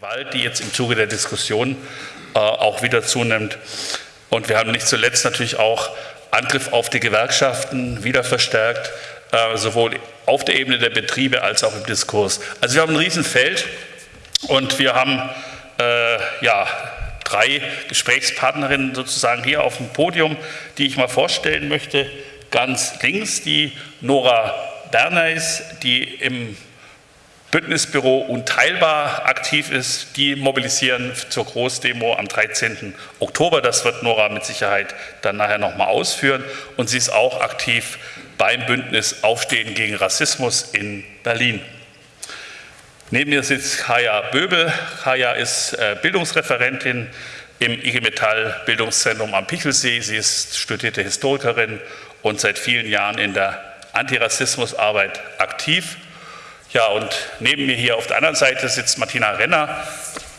Gewalt, die jetzt im Zuge der Diskussion äh, auch wieder zunimmt. Und wir haben nicht zuletzt natürlich auch Angriff auf die Gewerkschaften wieder verstärkt, äh, sowohl auf der Ebene der Betriebe als auch im Diskurs. Also wir haben ein Riesenfeld und wir haben äh, ja, drei Gesprächspartnerinnen sozusagen hier auf dem Podium, die ich mal vorstellen möchte. Ganz links die Nora Berneis, die im Bündnisbüro unteilbar aktiv ist, die mobilisieren zur Großdemo am 13. Oktober. Das wird Nora mit Sicherheit dann nachher nochmal ausführen. Und sie ist auch aktiv beim Bündnis Aufstehen gegen Rassismus in Berlin. Neben mir sitzt Kaya Böbel. Kaya ist äh, Bildungsreferentin im IG Metall Bildungszentrum am Pichelsee. Sie ist studierte Historikerin und seit vielen Jahren in der Antirassismusarbeit aktiv. Ja, und neben mir hier auf der anderen Seite sitzt Martina Renner.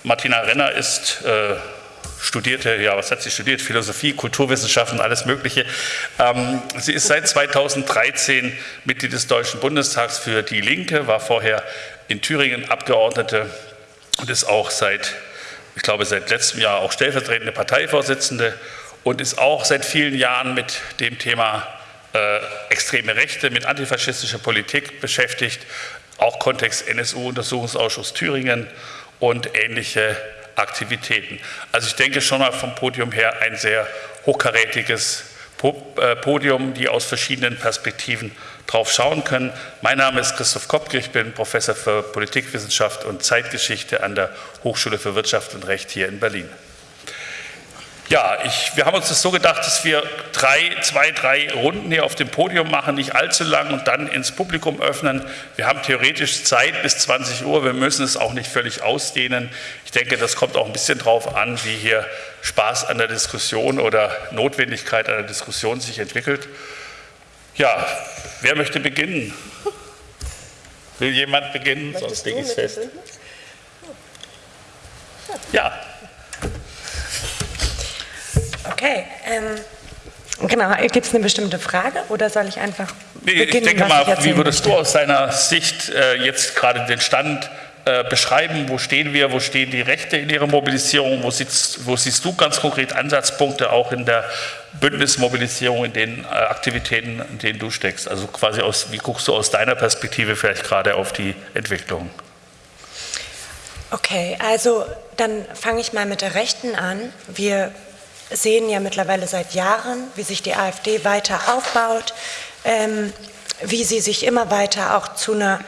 Martina Renner ist äh, studierte, ja, was hat sie studiert? Philosophie, Kulturwissenschaften, alles Mögliche. Ähm, sie ist seit 2013 Mitglied des Deutschen Bundestags für Die Linke, war vorher in Thüringen Abgeordnete und ist auch seit, ich glaube, seit letztem Jahr auch stellvertretende Parteivorsitzende und ist auch seit vielen Jahren mit dem Thema äh, extreme Rechte, mit antifaschistischer Politik beschäftigt, auch Kontext NSU-Untersuchungsausschuss Thüringen und ähnliche Aktivitäten. Also ich denke schon mal vom Podium her ein sehr hochkarätiges äh, Podium, die aus verschiedenen Perspektiven drauf schauen können. Mein Name ist Christoph Kopke, ich bin Professor für Politikwissenschaft und Zeitgeschichte an der Hochschule für Wirtschaft und Recht hier in Berlin. Ja, ich, wir haben uns das so gedacht, dass wir drei, zwei, drei Runden hier auf dem Podium machen, nicht allzu lang und dann ins Publikum öffnen. Wir haben theoretisch Zeit bis 20 Uhr, wir müssen es auch nicht völlig ausdehnen. Ich denke, das kommt auch ein bisschen darauf an, wie hier Spaß an der Diskussion oder Notwendigkeit an der Diskussion sich entwickelt. Ja, wer möchte beginnen? Will jemand beginnen? Sonst lege ich es fest. Ja. Okay. Ähm, genau, gibt es eine bestimmte Frage oder soll ich einfach nee, beginnen, Ich denke mal, ich wie würdest möchte? du aus deiner Sicht äh, jetzt gerade den Stand äh, beschreiben, wo stehen wir, wo stehen die Rechte in ihrer Mobilisierung, wo siehst, wo siehst du ganz konkret Ansatzpunkte auch in der Bündnismobilisierung, in den äh, Aktivitäten, in denen du steckst? Also quasi aus, wie guckst du aus deiner Perspektive vielleicht gerade auf die Entwicklung? Okay, also dann fange ich mal mit der Rechten an. Wir sehen ja mittlerweile seit Jahren, wie sich die AfD weiter aufbaut, ähm, wie sie sich immer weiter auch zu einer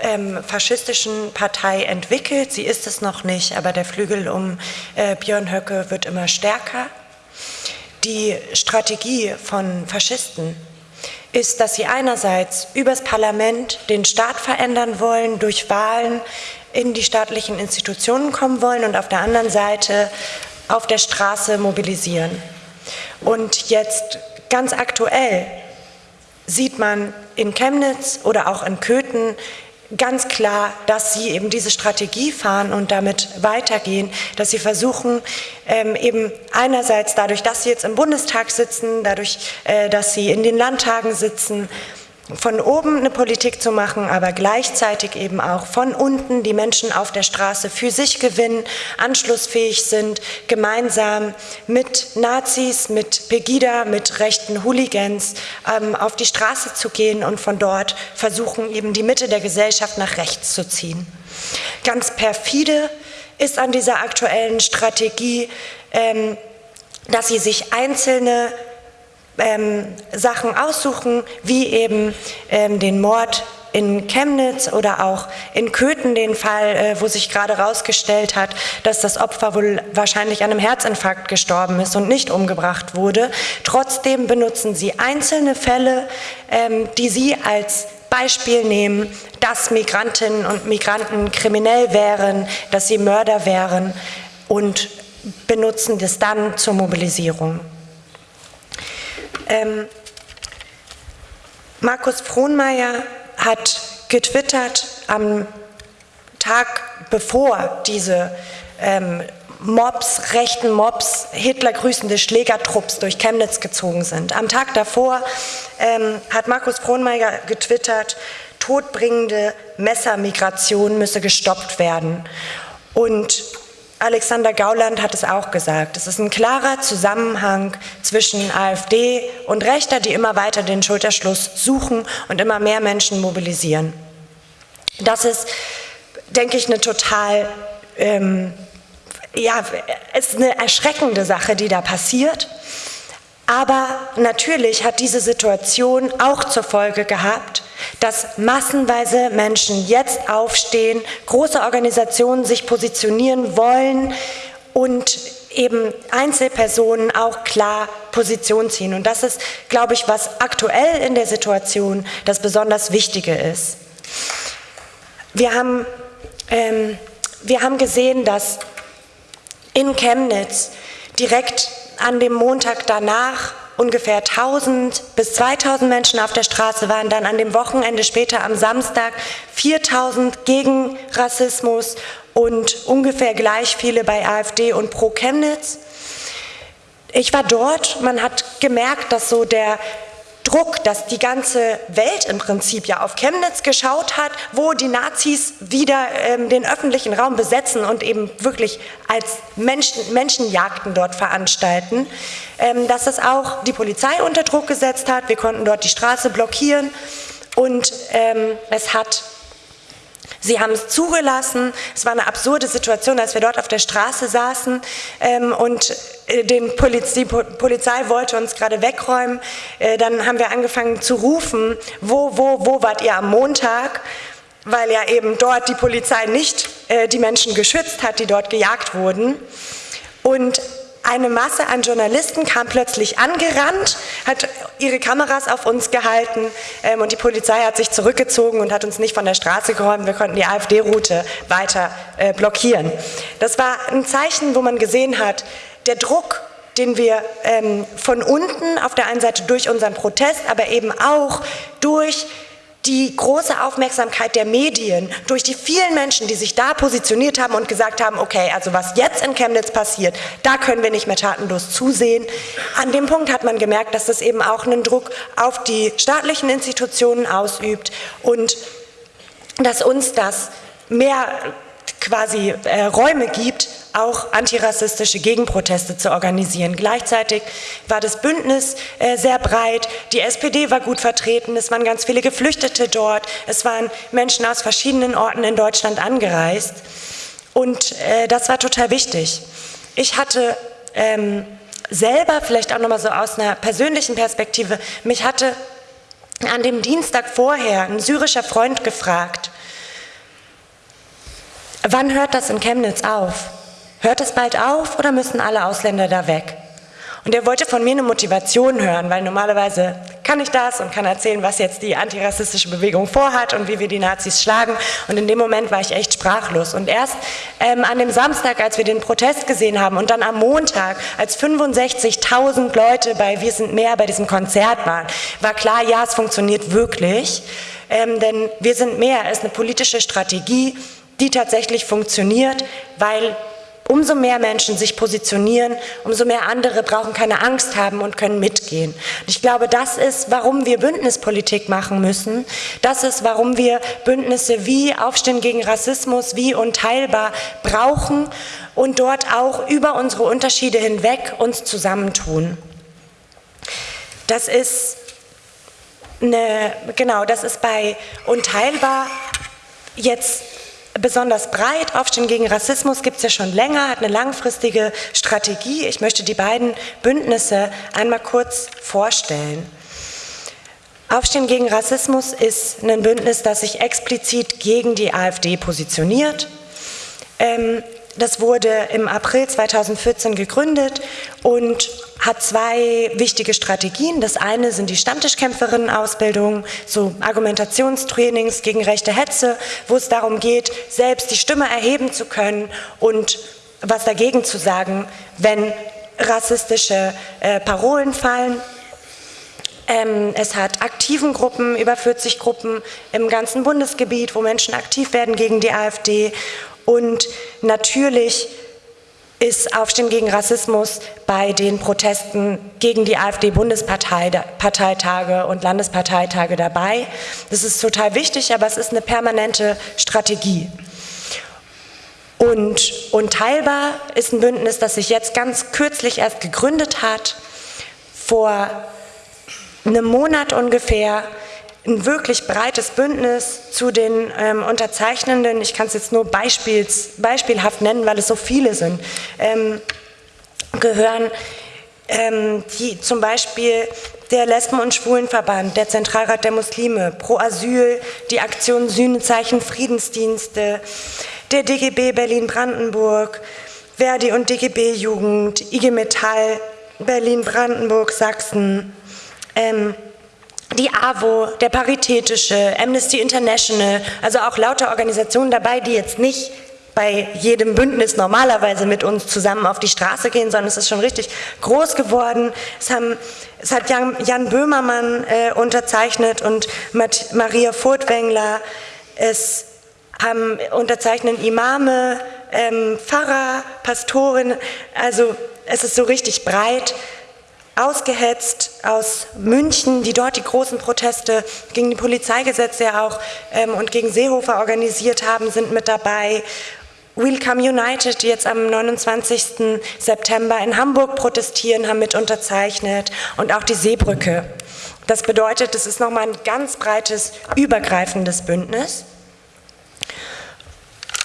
ähm, faschistischen Partei entwickelt. Sie ist es noch nicht, aber der Flügel um äh, Björn Höcke wird immer stärker. Die Strategie von Faschisten ist, dass sie einerseits übers Parlament den Staat verändern wollen, durch Wahlen in die staatlichen Institutionen kommen wollen und auf der anderen Seite auf der Straße mobilisieren. Und jetzt ganz aktuell sieht man in Chemnitz oder auch in Köthen ganz klar, dass sie eben diese Strategie fahren und damit weitergehen, dass sie versuchen, ähm, eben einerseits dadurch, dass sie jetzt im Bundestag sitzen, dadurch, äh, dass sie in den Landtagen sitzen, von oben eine Politik zu machen, aber gleichzeitig eben auch von unten die Menschen auf der Straße für sich gewinnen, anschlussfähig sind, gemeinsam mit Nazis, mit Pegida, mit rechten Hooligans ähm, auf die Straße zu gehen und von dort versuchen, eben die Mitte der Gesellschaft nach rechts zu ziehen. Ganz perfide ist an dieser aktuellen Strategie, ähm, dass sie sich einzelne ähm, Sachen aussuchen, wie eben ähm, den Mord in Chemnitz oder auch in Köthen den Fall, äh, wo sich gerade herausgestellt hat, dass das Opfer wohl wahrscheinlich an einem Herzinfarkt gestorben ist und nicht umgebracht wurde. Trotzdem benutzen sie einzelne Fälle, ähm, die sie als Beispiel nehmen, dass Migrantinnen und Migranten kriminell wären, dass sie Mörder wären und benutzen das dann zur Mobilisierung. Ähm, Markus Frohnmeier hat getwittert am Tag bevor diese ähm, Mobs, rechten Mobs, Hitler grüßende Schlägertrupps durch Chemnitz gezogen sind. Am Tag davor ähm, hat Markus Frohnmeier getwittert, todbringende Messermigration müsse gestoppt werden. Und Alexander Gauland hat es auch gesagt. Es ist ein klarer Zusammenhang zwischen AfD und Rechter, die immer weiter den Schulterschluss suchen und immer mehr Menschen mobilisieren. Das ist, denke ich, eine total, ähm, ja, ist eine erschreckende Sache, die da passiert. Aber natürlich hat diese Situation auch zur Folge gehabt, dass massenweise Menschen jetzt aufstehen, große Organisationen sich positionieren wollen und eben Einzelpersonen auch klar Position ziehen. Und das ist, glaube ich, was aktuell in der Situation das besonders Wichtige ist. Wir haben, ähm, wir haben gesehen, dass in Chemnitz direkt an dem Montag danach ungefähr 1000 bis 2000 Menschen auf der Straße waren, dann an dem Wochenende später am Samstag 4000 gegen Rassismus und ungefähr gleich viele bei AfD und Pro Chemnitz. Ich war dort, man hat gemerkt, dass so der Druck, dass die ganze Welt im Prinzip ja auf Chemnitz geschaut hat, wo die Nazis wieder ähm, den öffentlichen Raum besetzen und eben wirklich als Menschen, Menschenjagden dort veranstalten, ähm, dass es auch die Polizei unter Druck gesetzt hat. Wir konnten dort die Straße blockieren und ähm, es hat Sie haben es zugelassen. Es war eine absurde Situation, als wir dort auf der Straße saßen ähm, und äh, Poliz die Polizei wollte uns gerade wegräumen. Äh, dann haben wir angefangen zu rufen, wo, wo, wo wart ihr am Montag? Weil ja eben dort die Polizei nicht äh, die Menschen geschützt hat, die dort gejagt wurden. Und eine Masse an Journalisten kam plötzlich angerannt, hat ihre Kameras auf uns gehalten ähm, und die Polizei hat sich zurückgezogen und hat uns nicht von der Straße geräumt. Wir konnten die AfD-Route weiter äh, blockieren. Das war ein Zeichen, wo man gesehen hat, der Druck, den wir ähm, von unten auf der einen Seite durch unseren Protest, aber eben auch durch die große Aufmerksamkeit der Medien, durch die vielen Menschen, die sich da positioniert haben und gesagt haben, okay, also was jetzt in Chemnitz passiert, da können wir nicht mehr tatenlos zusehen. An dem Punkt hat man gemerkt, dass das eben auch einen Druck auf die staatlichen Institutionen ausübt und dass uns das mehr quasi äh, Räume gibt, auch antirassistische Gegenproteste zu organisieren. Gleichzeitig war das Bündnis äh, sehr breit, die SPD war gut vertreten, es waren ganz viele Geflüchtete dort, es waren Menschen aus verschiedenen Orten in Deutschland angereist und äh, das war total wichtig. Ich hatte ähm, selber, vielleicht auch nochmal so aus einer persönlichen Perspektive, mich hatte an dem Dienstag vorher ein syrischer Freund gefragt, Wann hört das in Chemnitz auf? Hört es bald auf oder müssen alle Ausländer da weg? Und er wollte von mir eine Motivation hören, weil normalerweise kann ich das und kann erzählen, was jetzt die antirassistische Bewegung vorhat und wie wir die Nazis schlagen. Und in dem Moment war ich echt sprachlos. Und erst ähm, an dem Samstag, als wir den Protest gesehen haben und dann am Montag, als 65.000 Leute bei Wir sind mehr bei diesem Konzert waren, war klar, ja, es funktioniert wirklich. Ähm, denn Wir sind mehr ist eine politische Strategie, die tatsächlich funktioniert, weil umso mehr Menschen sich positionieren, umso mehr andere brauchen keine Angst haben und können mitgehen. Und ich glaube, das ist, warum wir Bündnispolitik machen müssen. Das ist, warum wir Bündnisse wie Aufstehen gegen Rassismus, wie Unteilbar brauchen und dort auch über unsere Unterschiede hinweg uns zusammentun. Das ist eine, genau, das ist bei Unteilbar jetzt besonders breit. Aufstehen gegen Rassismus gibt es ja schon länger, hat eine langfristige Strategie. Ich möchte die beiden Bündnisse einmal kurz vorstellen. Aufstehen gegen Rassismus ist ein Bündnis, das sich explizit gegen die AfD positioniert. Ähm, das wurde im April 2014 gegründet und hat zwei wichtige Strategien. Das eine sind die Stammtischkämpferinnen-Ausbildung, so Argumentationstrainings gegen rechte Hetze, wo es darum geht, selbst die Stimme erheben zu können und was dagegen zu sagen, wenn rassistische äh, Parolen fallen. Ähm, es hat aktiven Gruppen, über 40 Gruppen im ganzen Bundesgebiet, wo Menschen aktiv werden gegen die AfD und natürlich ist Aufstehen gegen Rassismus bei den Protesten gegen die AfD-Bundesparteitage und Landesparteitage dabei. Das ist total wichtig, aber es ist eine permanente Strategie. Und Unteilbar ist ein Bündnis, das sich jetzt ganz kürzlich erst gegründet hat, vor einem Monat ungefähr, ein wirklich breites Bündnis zu den ähm, Unterzeichnenden. Ich kann es jetzt nur beispiels, beispielhaft nennen, weil es so viele sind. Ähm, gehören ähm, die, zum Beispiel der Lesben- und Schwulenverband, der Zentralrat der Muslime, Pro Asyl, die Aktion Sühnezeichen Friedensdienste, der DGB Berlin-Brandenburg, Verdi und DGB Jugend, IG Metall, Berlin-Brandenburg, Sachsen, ähm, die AWO, der Paritätische, Amnesty International, also auch lauter Organisationen dabei, die jetzt nicht bei jedem Bündnis normalerweise mit uns zusammen auf die Straße gehen, sondern es ist schon richtig groß geworden. Es, haben, es hat Jan, Jan Böhmermann äh, unterzeichnet und Maria Furtwängler. Es haben unterzeichnen Imame, ähm, Pfarrer, Pastoren, also es ist so richtig breit ausgehetzt aus München, die dort die großen Proteste gegen die Polizeigesetze auch ähm, und gegen Seehofer organisiert haben, sind mit dabei. Welcome United, die jetzt am 29. September in Hamburg protestieren, haben mit unterzeichnet und auch die Seebrücke. Das bedeutet, es ist nochmal ein ganz breites, übergreifendes Bündnis.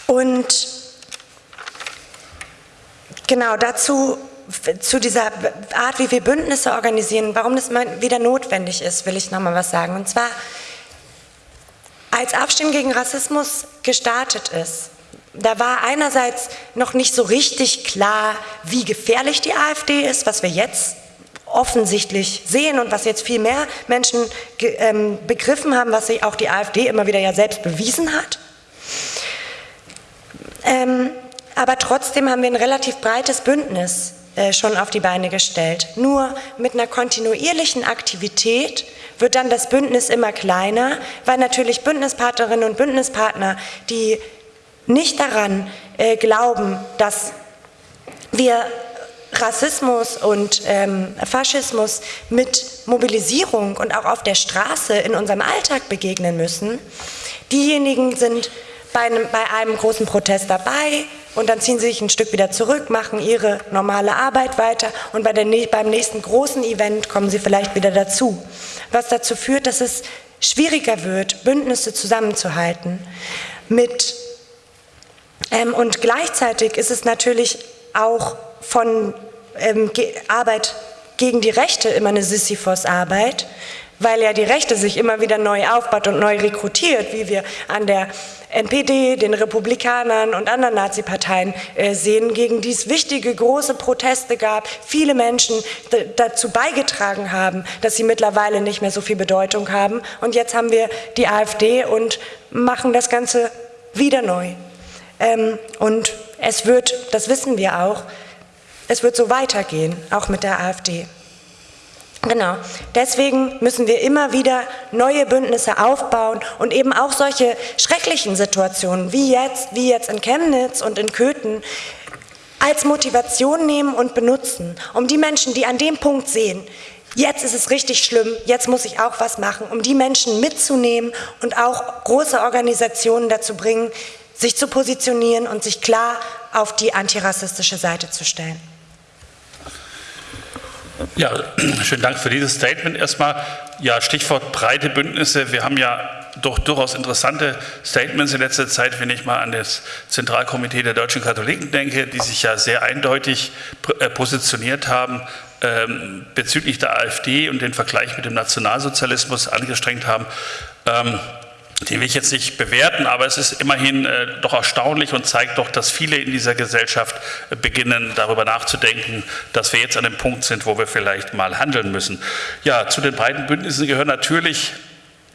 Und genau dazu, zu dieser Art, wie wir Bündnisse organisieren, warum das mal wieder notwendig ist, will ich nochmal was sagen. Und zwar, als Aufstehen gegen Rassismus gestartet ist, da war einerseits noch nicht so richtig klar, wie gefährlich die AfD ist, was wir jetzt offensichtlich sehen und was jetzt viel mehr Menschen ähm, begriffen haben, was sich auch die AfD immer wieder ja selbst bewiesen hat. Ähm, aber trotzdem haben wir ein relativ breites Bündnis schon auf die Beine gestellt. Nur mit einer kontinuierlichen Aktivität wird dann das Bündnis immer kleiner, weil natürlich Bündnispartnerinnen und Bündnispartner, die nicht daran äh, glauben, dass wir Rassismus und ähm, Faschismus mit Mobilisierung und auch auf der Straße in unserem Alltag begegnen müssen, diejenigen sind bei einem, bei einem großen Protest dabei und dann ziehen sie sich ein Stück wieder zurück, machen ihre normale Arbeit weiter und bei der, beim nächsten großen Event kommen sie vielleicht wieder dazu. Was dazu führt, dass es schwieriger wird, Bündnisse zusammenzuhalten. Mit, ähm, und gleichzeitig ist es natürlich auch von ähm, Arbeit gegen die Rechte immer eine Sisyphos-Arbeit, weil ja die Rechte sich immer wieder neu aufbaut und neu rekrutiert, wie wir an der NPD, den Republikanern und anderen Nazi-Parteien äh, sehen, gegen die es wichtige, große Proteste gab, viele Menschen dazu beigetragen haben, dass sie mittlerweile nicht mehr so viel Bedeutung haben. Und jetzt haben wir die AfD und machen das Ganze wieder neu. Ähm, und es wird, das wissen wir auch, es wird so weitergehen, auch mit der AfD. Genau. Deswegen müssen wir immer wieder neue Bündnisse aufbauen und eben auch solche schrecklichen Situationen wie jetzt, wie jetzt in Chemnitz und in Köthen als Motivation nehmen und benutzen, um die Menschen, die an dem Punkt sehen, jetzt ist es richtig schlimm, jetzt muss ich auch was machen, um die Menschen mitzunehmen und auch große Organisationen dazu bringen, sich zu positionieren und sich klar auf die antirassistische Seite zu stellen. Ja, schönen Dank für dieses Statement. Erstmal, ja, Stichwort breite Bündnisse. Wir haben ja doch durchaus interessante Statements in letzter Zeit, wenn ich mal an das Zentralkomitee der deutschen Katholiken denke, die sich ja sehr eindeutig äh, positioniert haben ähm, bezüglich der AfD und den Vergleich mit dem Nationalsozialismus angestrengt haben. Ähm, den will ich jetzt nicht bewerten, aber es ist immerhin äh, doch erstaunlich und zeigt doch, dass viele in dieser Gesellschaft äh, beginnen, darüber nachzudenken, dass wir jetzt an dem Punkt sind, wo wir vielleicht mal handeln müssen. Ja, zu den beiden Bündnissen gehören natürlich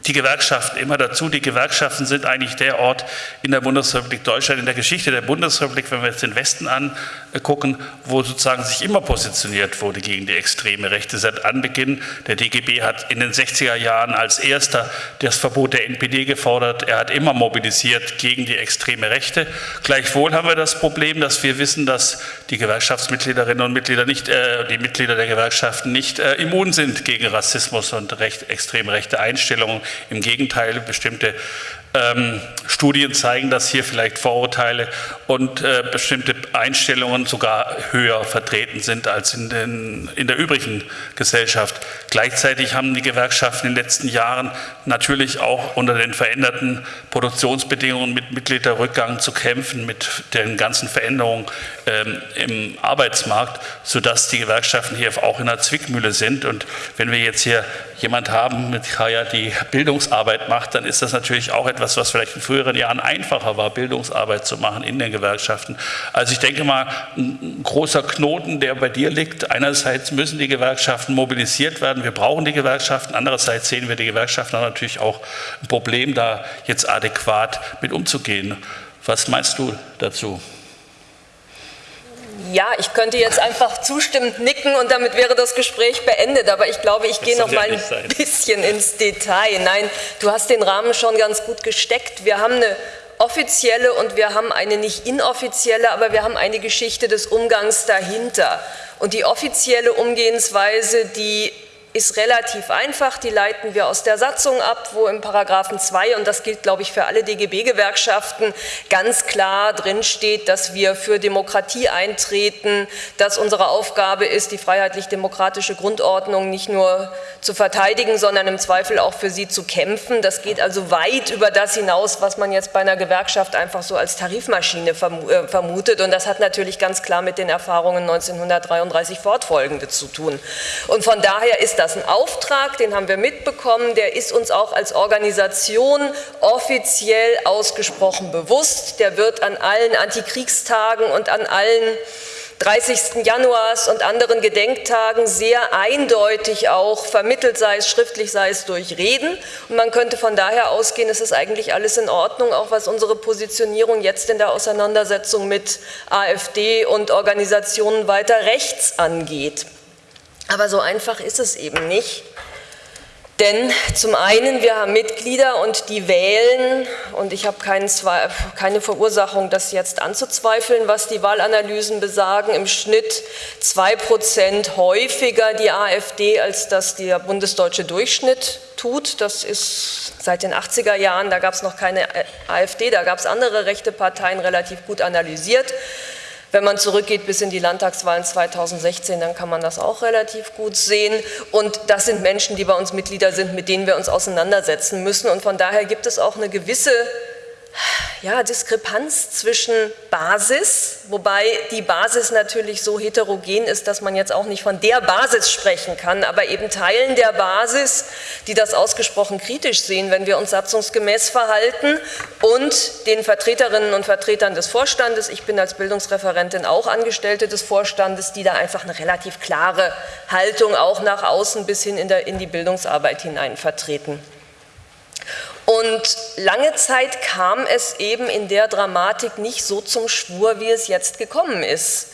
die Gewerkschaften immer dazu. Die Gewerkschaften sind eigentlich der Ort in der Bundesrepublik Deutschland, in der Geschichte der Bundesrepublik, wenn wir jetzt den Westen angucken, wo sozusagen sich immer positioniert wurde gegen die extreme Rechte. Seit Anbeginn, der DGB hat in den 60er Jahren als erster das Verbot der NPD gefordert. Er hat immer mobilisiert gegen die extreme Rechte. Gleichwohl haben wir das Problem, dass wir wissen, dass die Gewerkschaftsmitgliederinnen und Mitglieder nicht, äh, die Mitglieder der Gewerkschaften nicht äh, immun sind gegen Rassismus und recht, extrem rechte Einstellungen im Gegenteil, bestimmte Ähm, Studien zeigen, dass hier vielleicht Vorurteile und äh, bestimmte Einstellungen sogar höher vertreten sind als in, den, in der übrigen Gesellschaft. Gleichzeitig haben die Gewerkschaften in den letzten Jahren natürlich auch unter den veränderten Produktionsbedingungen mit Mitgliederrückgang zu kämpfen, mit den ganzen Veränderungen ähm, im Arbeitsmarkt, sodass die Gewerkschaften hier auch in einer Zwickmühle sind. Und wenn wir jetzt hier jemand haben mit Kaya, die Bildungsarbeit macht, dann ist das natürlich auch etwas, was vielleicht in früheren Jahren einfacher war, Bildungsarbeit zu machen in den Gewerkschaften. Also ich denke mal, ein großer Knoten, der bei dir liegt. Einerseits müssen die Gewerkschaften mobilisiert werden. Wir brauchen die Gewerkschaften. Andererseits sehen wir die Gewerkschaften natürlich auch ein Problem, da jetzt adäquat mit umzugehen. Was meinst du dazu? Ja, ich könnte jetzt einfach zustimmend nicken und damit wäre das Gespräch beendet, aber ich glaube, ich das gehe noch mal ein sein. bisschen ins Detail. Nein, du hast den Rahmen schon ganz gut gesteckt. Wir haben eine offizielle und wir haben eine nicht inoffizielle, aber wir haben eine Geschichte des Umgangs dahinter. Und die offizielle Umgehensweise, die ist relativ einfach, die leiten wir aus der Satzung ab, wo im Paragraphen 2, und das gilt, glaube ich, für alle DGB-Gewerkschaften, ganz klar drinsteht, dass wir für Demokratie eintreten, dass unsere Aufgabe ist, die freiheitlich-demokratische Grundordnung nicht nur zu verteidigen, sondern im Zweifel auch für sie zu kämpfen. Das geht also weit über das hinaus, was man jetzt bei einer Gewerkschaft einfach so als Tarifmaschine äh, vermutet. Und das hat natürlich ganz klar mit den Erfahrungen 1933 fortfolgende zu tun. Und von daher ist das ein Auftrag, den haben wir mitbekommen, der ist uns auch als Organisation offiziell ausgesprochen bewusst. Der wird an allen Antikriegstagen und an allen 30. Januars und anderen Gedenktagen sehr eindeutig auch vermittelt, sei es schriftlich, sei es durch Reden. Und man könnte von daher ausgehen, es ist eigentlich alles in Ordnung, auch was unsere Positionierung jetzt in der Auseinandersetzung mit AfD und Organisationen weiter rechts angeht. Aber so einfach ist es eben nicht. Denn zum einen, wir haben Mitglieder und die wählen, und ich habe keine Verursachung, das jetzt anzuzweifeln, was die Wahlanalysen besagen, im Schnitt zwei Prozent häufiger die AfD, als das der bundesdeutsche Durchschnitt tut. Das ist seit den 80er Jahren, da gab es noch keine AfD, da gab es andere rechte Parteien relativ gut analysiert. Wenn man zurückgeht bis in die Landtagswahlen 2016, dann kann man das auch relativ gut sehen. Und das sind Menschen, die bei uns Mitglieder sind, mit denen wir uns auseinandersetzen müssen. Und von daher gibt es auch eine gewisse ja, Diskrepanz zwischen Basis, wobei die Basis natürlich so heterogen ist, dass man jetzt auch nicht von der Basis sprechen kann, aber eben Teilen der Basis, die das ausgesprochen kritisch sehen, wenn wir uns satzungsgemäß verhalten und den Vertreterinnen und Vertretern des Vorstandes, ich bin als Bildungsreferentin auch Angestellte des Vorstandes, die da einfach eine relativ klare Haltung auch nach außen bis hin in, der, in die Bildungsarbeit hinein vertreten. Und lange Zeit kam es eben in der Dramatik nicht so zum Schwur, wie es jetzt gekommen ist.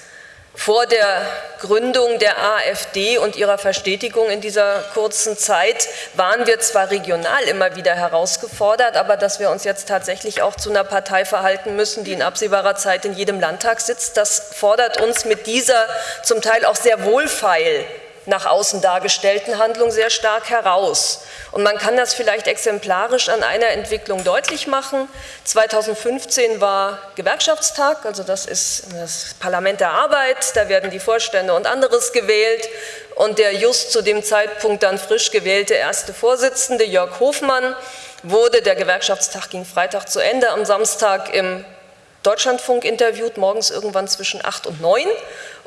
Vor der Gründung der AfD und ihrer Verstetigung in dieser kurzen Zeit waren wir zwar regional immer wieder herausgefordert, aber dass wir uns jetzt tatsächlich auch zu einer Partei verhalten müssen, die in absehbarer Zeit in jedem Landtag sitzt, das fordert uns mit dieser zum Teil auch sehr wohlfeil nach außen dargestellten Handlung sehr stark heraus. Und man kann das vielleicht exemplarisch an einer Entwicklung deutlich machen. 2015 war Gewerkschaftstag, also das ist das Parlament der Arbeit, da werden die Vorstände und anderes gewählt. Und der just zu dem Zeitpunkt dann frisch gewählte erste Vorsitzende, Jörg Hofmann, wurde, der Gewerkschaftstag ging Freitag zu Ende, am Samstag im Deutschlandfunk interviewt, morgens irgendwann zwischen 8 und 9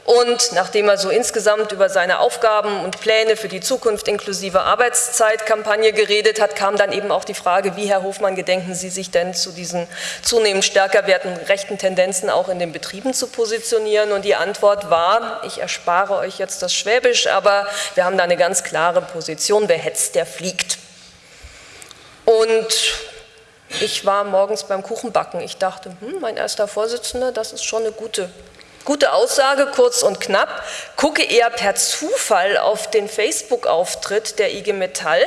und nachdem er so insgesamt über seine Aufgaben und Pläne für die Zukunft inklusive Arbeitszeitkampagne geredet hat, kam dann eben auch die Frage, wie Herr Hofmann gedenken Sie sich denn zu diesen zunehmend stärker werdenden rechten Tendenzen auch in den Betrieben zu positionieren? Und die Antwort war, ich erspare euch jetzt das Schwäbisch, aber wir haben da eine ganz klare Position, wer hetzt, der fliegt. Und ich war morgens beim Kuchenbacken. Ich dachte, hm, mein erster Vorsitzender, das ist schon eine gute Gute Aussage, kurz und knapp. Gucke eher per Zufall auf den Facebook-Auftritt der IG Metall,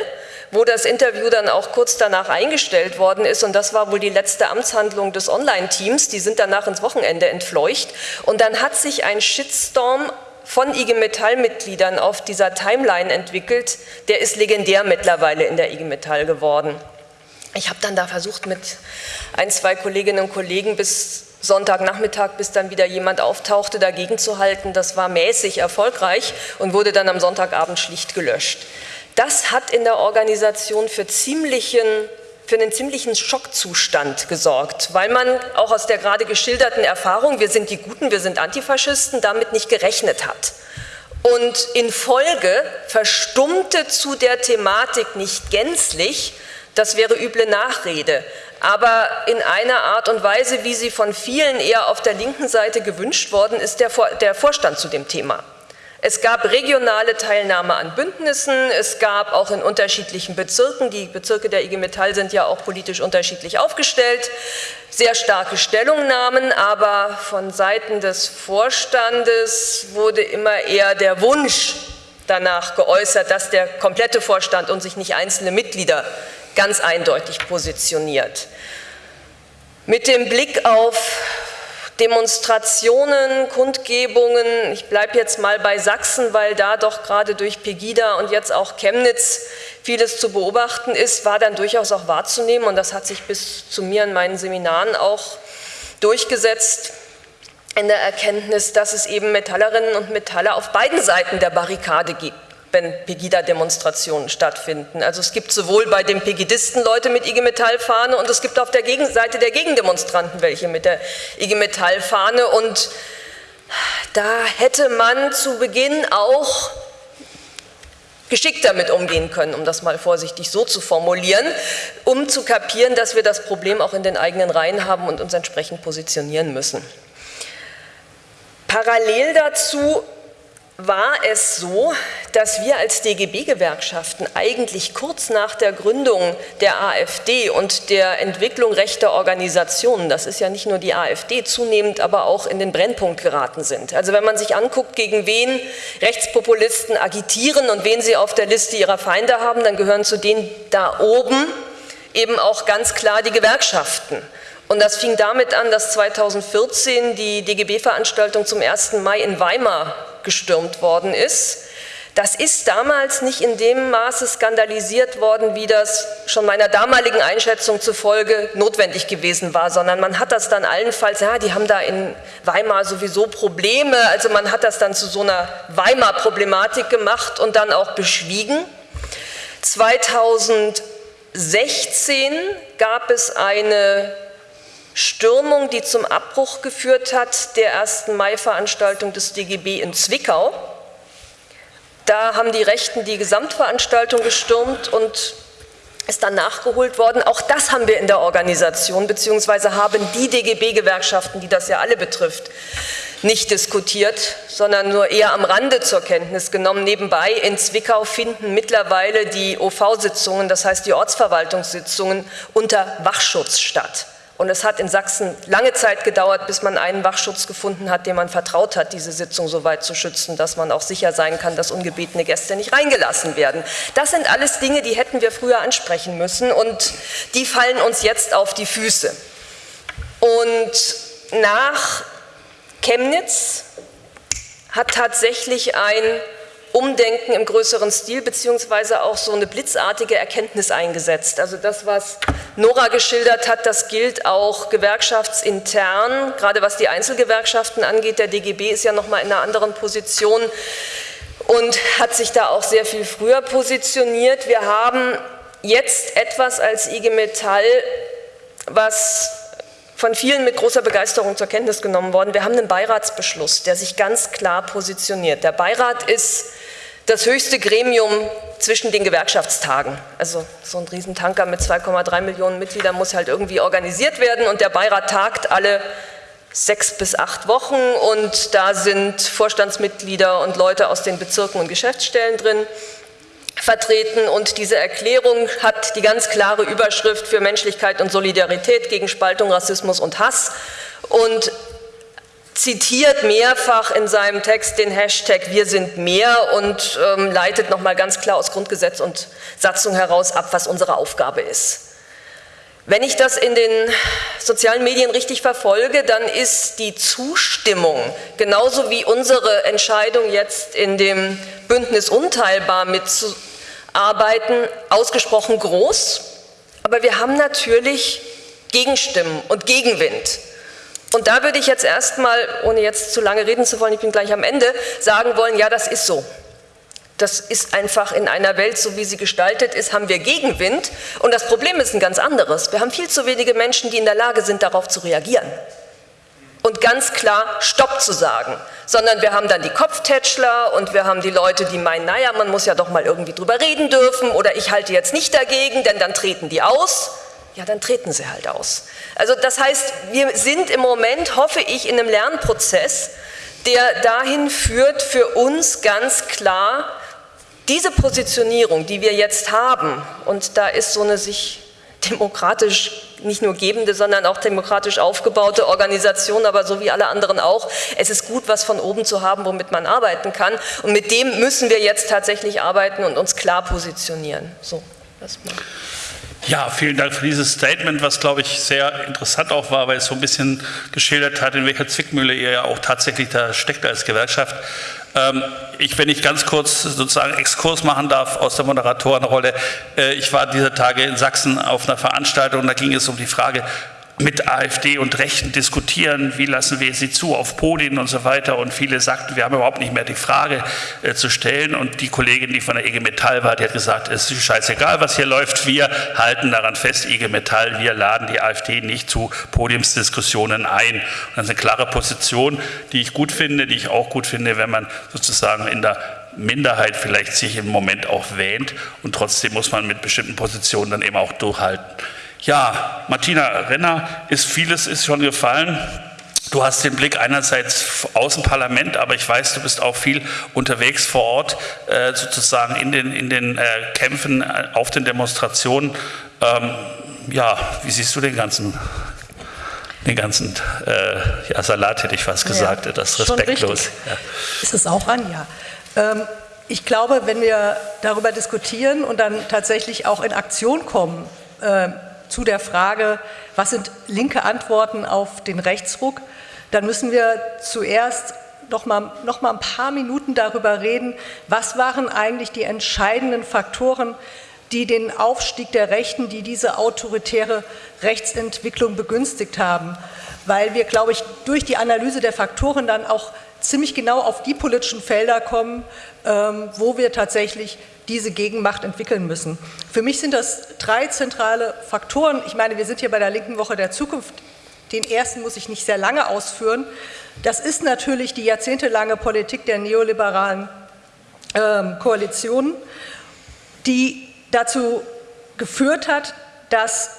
wo das Interview dann auch kurz danach eingestellt worden ist. Und das war wohl die letzte Amtshandlung des Online-Teams. Die sind danach ins Wochenende entfleucht. Und dann hat sich ein Shitstorm von IG Metall-Mitgliedern auf dieser Timeline entwickelt. Der ist legendär mittlerweile in der IG Metall geworden. Ich habe dann da versucht, mit ein, zwei Kolleginnen und Kollegen bis Sonntagnachmittag, bis dann wieder jemand auftauchte, dagegen zu halten. Das war mäßig erfolgreich und wurde dann am Sonntagabend schlicht gelöscht. Das hat in der Organisation für, ziemlichen, für einen ziemlichen Schockzustand gesorgt, weil man auch aus der gerade geschilderten Erfahrung, wir sind die Guten, wir sind Antifaschisten, damit nicht gerechnet hat. Und in Folge verstummte zu der Thematik nicht gänzlich, das wäre üble Nachrede, aber in einer Art und Weise, wie sie von vielen eher auf der linken Seite gewünscht worden ist, der, Vor der Vorstand zu dem Thema. Es gab regionale Teilnahme an Bündnissen, es gab auch in unterschiedlichen Bezirken, die Bezirke der IG Metall sind ja auch politisch unterschiedlich aufgestellt, sehr starke Stellungnahmen, aber von Seiten des Vorstandes wurde immer eher der Wunsch danach geäußert, dass der komplette Vorstand und sich nicht einzelne Mitglieder ganz eindeutig positioniert. Mit dem Blick auf Demonstrationen, Kundgebungen, ich bleibe jetzt mal bei Sachsen, weil da doch gerade durch Pegida und jetzt auch Chemnitz vieles zu beobachten ist, war dann durchaus auch wahrzunehmen und das hat sich bis zu mir in meinen Seminaren auch durchgesetzt in der Erkenntnis, dass es eben Metallerinnen und Metaller auf beiden Seiten der Barrikade gibt wenn Pegida-Demonstrationen stattfinden. Also es gibt sowohl bei den Pegidisten Leute mit IG Metall-Fahne und es gibt auf der Gegenseite der Gegendemonstranten welche mit der IG Metall-Fahne und da hätte man zu Beginn auch geschickt damit umgehen können, um das mal vorsichtig so zu formulieren, um zu kapieren, dass wir das Problem auch in den eigenen Reihen haben und uns entsprechend positionieren müssen. Parallel dazu war es so, dass wir als DGB-Gewerkschaften eigentlich kurz nach der Gründung der AfD und der Entwicklung rechter Organisationen, das ist ja nicht nur die AfD, zunehmend aber auch in den Brennpunkt geraten sind. Also wenn man sich anguckt, gegen wen Rechtspopulisten agitieren und wen sie auf der Liste ihrer Feinde haben, dann gehören zu denen da oben eben auch ganz klar die Gewerkschaften. Und das fing damit an, dass 2014 die DGB-Veranstaltung zum 1. Mai in Weimar gestürmt worden ist. Das ist damals nicht in dem Maße skandalisiert worden, wie das schon meiner damaligen Einschätzung zufolge notwendig gewesen war, sondern man hat das dann allenfalls, ja, die haben da in Weimar sowieso Probleme, also man hat das dann zu so einer Weimar-Problematik gemacht und dann auch beschwiegen. 2016 gab es eine Stürmung, die zum Abbruch geführt hat der 1. Mai-Veranstaltung des DGB in Zwickau. Da haben die Rechten die Gesamtveranstaltung gestürmt und ist dann nachgeholt worden. Auch das haben wir in der Organisation, beziehungsweise haben die DGB-Gewerkschaften, die das ja alle betrifft, nicht diskutiert, sondern nur eher am Rande zur Kenntnis genommen. Nebenbei in Zwickau finden mittlerweile die OV-Sitzungen, das heißt die Ortsverwaltungssitzungen, unter Wachschutz statt. Und es hat in Sachsen lange Zeit gedauert, bis man einen Wachschutz gefunden hat, dem man vertraut hat, diese Sitzung so weit zu schützen, dass man auch sicher sein kann, dass ungebetene Gäste nicht reingelassen werden. Das sind alles Dinge, die hätten wir früher ansprechen müssen und die fallen uns jetzt auf die Füße. Und nach Chemnitz hat tatsächlich ein Umdenken im größeren Stil beziehungsweise auch so eine blitzartige Erkenntnis eingesetzt. Also das, was Nora geschildert hat, das gilt auch gewerkschaftsintern, gerade was die Einzelgewerkschaften angeht. Der DGB ist ja nochmal in einer anderen Position und hat sich da auch sehr viel früher positioniert. Wir haben jetzt etwas als IG Metall, was von vielen mit großer Begeisterung zur Kenntnis genommen worden. Wir haben einen Beiratsbeschluss, der sich ganz klar positioniert. Der Beirat ist das höchste Gremium zwischen den Gewerkschaftstagen. Also so ein Riesentanker mit 2,3 Millionen Mitgliedern muss halt irgendwie organisiert werden und der Beirat tagt alle sechs bis acht Wochen und da sind Vorstandsmitglieder und Leute aus den Bezirken und Geschäftsstellen drin vertreten und diese Erklärung hat die ganz klare Überschrift für Menschlichkeit und Solidarität gegen Spaltung, Rassismus und Hass und zitiert mehrfach in seinem Text den Hashtag Wir sind mehr und ähm, leitet nochmal ganz klar aus Grundgesetz und Satzung heraus ab, was unsere Aufgabe ist. Wenn ich das in den sozialen Medien richtig verfolge, dann ist die Zustimmung, genauso wie unsere Entscheidung jetzt in dem Bündnis unteilbar mitzuarbeiten, ausgesprochen groß. Aber wir haben natürlich Gegenstimmen und Gegenwind. Und da würde ich jetzt erstmal, ohne jetzt zu lange reden zu wollen, ich bin gleich am Ende, sagen wollen, ja, das ist so. Das ist einfach in einer Welt, so wie sie gestaltet ist, haben wir Gegenwind. Und das Problem ist ein ganz anderes. Wir haben viel zu wenige Menschen, die in der Lage sind, darauf zu reagieren. Und ganz klar Stopp zu sagen. Sondern wir haben dann die Kopftätschler und wir haben die Leute, die meinen, naja, man muss ja doch mal irgendwie drüber reden dürfen oder ich halte jetzt nicht dagegen, denn dann treten die aus. Ja, dann treten sie halt aus. Also das heißt, wir sind im Moment, hoffe ich, in einem Lernprozess, der dahin führt, für uns ganz klar, diese Positionierung, die wir jetzt haben, und da ist so eine sich demokratisch nicht nur gebende, sondern auch demokratisch aufgebaute Organisation, aber so wie alle anderen auch. Es ist gut, was von oben zu haben, womit man arbeiten kann. Und mit dem müssen wir jetzt tatsächlich arbeiten und uns klar positionieren. So, erstmal. Ja, vielen Dank für dieses Statement, was, glaube ich, sehr interessant auch war, weil es so ein bisschen geschildert hat, in welcher Zwickmühle ihr ja auch tatsächlich da steckt als Gewerkschaft. Ähm, ich, wenn ich ganz kurz sozusagen Exkurs machen darf aus der Moderatorenrolle, äh, ich war dieser Tage in Sachsen auf einer Veranstaltung, da ging es um die Frage, mit AfD und Rechten diskutieren, wie lassen wir sie zu auf Podien und so weiter. Und viele sagten, wir haben überhaupt nicht mehr die Frage äh, zu stellen. Und die Kollegin, die von der IG Metall war, die hat gesagt, es ist scheißegal, was hier läuft. Wir halten daran fest, IG Metall, wir laden die AfD nicht zu Podiumsdiskussionen ein. Und das ist eine klare Position, die ich gut finde, die ich auch gut finde, wenn man sozusagen in der Minderheit vielleicht sich im Moment auch wähnt und trotzdem muss man mit bestimmten Positionen dann eben auch durchhalten. Ja, Martina Renner, ist vieles ist schon gefallen. Du hast den Blick einerseits aus dem Parlament, aber ich weiß, du bist auch viel unterwegs vor Ort, äh, sozusagen in den, in den äh, Kämpfen, äh, auf den Demonstrationen. Ähm, ja, wie siehst du den ganzen, den ganzen äh, ja, Salat, hätte ich fast gesagt, ja, das respektlos. Ja. Ist es auch an, ja. Ähm, ich glaube, wenn wir darüber diskutieren und dann tatsächlich auch in Aktion kommen, zu der Frage, was sind linke Antworten auf den Rechtsruck, dann müssen wir zuerst noch mal, noch mal ein paar Minuten darüber reden, was waren eigentlich die entscheidenden Faktoren, die den Aufstieg der Rechten, die diese autoritäre Rechtsentwicklung begünstigt haben. Weil wir, glaube ich, durch die Analyse der Faktoren dann auch ziemlich genau auf die politischen Felder kommen, ähm, wo wir tatsächlich diese Gegenmacht entwickeln müssen. Für mich sind das drei zentrale Faktoren. Ich meine, wir sind hier bei der linken Woche der Zukunft. Den ersten muss ich nicht sehr lange ausführen. Das ist natürlich die jahrzehntelange Politik der neoliberalen ähm, Koalitionen, die dazu geführt hat, dass,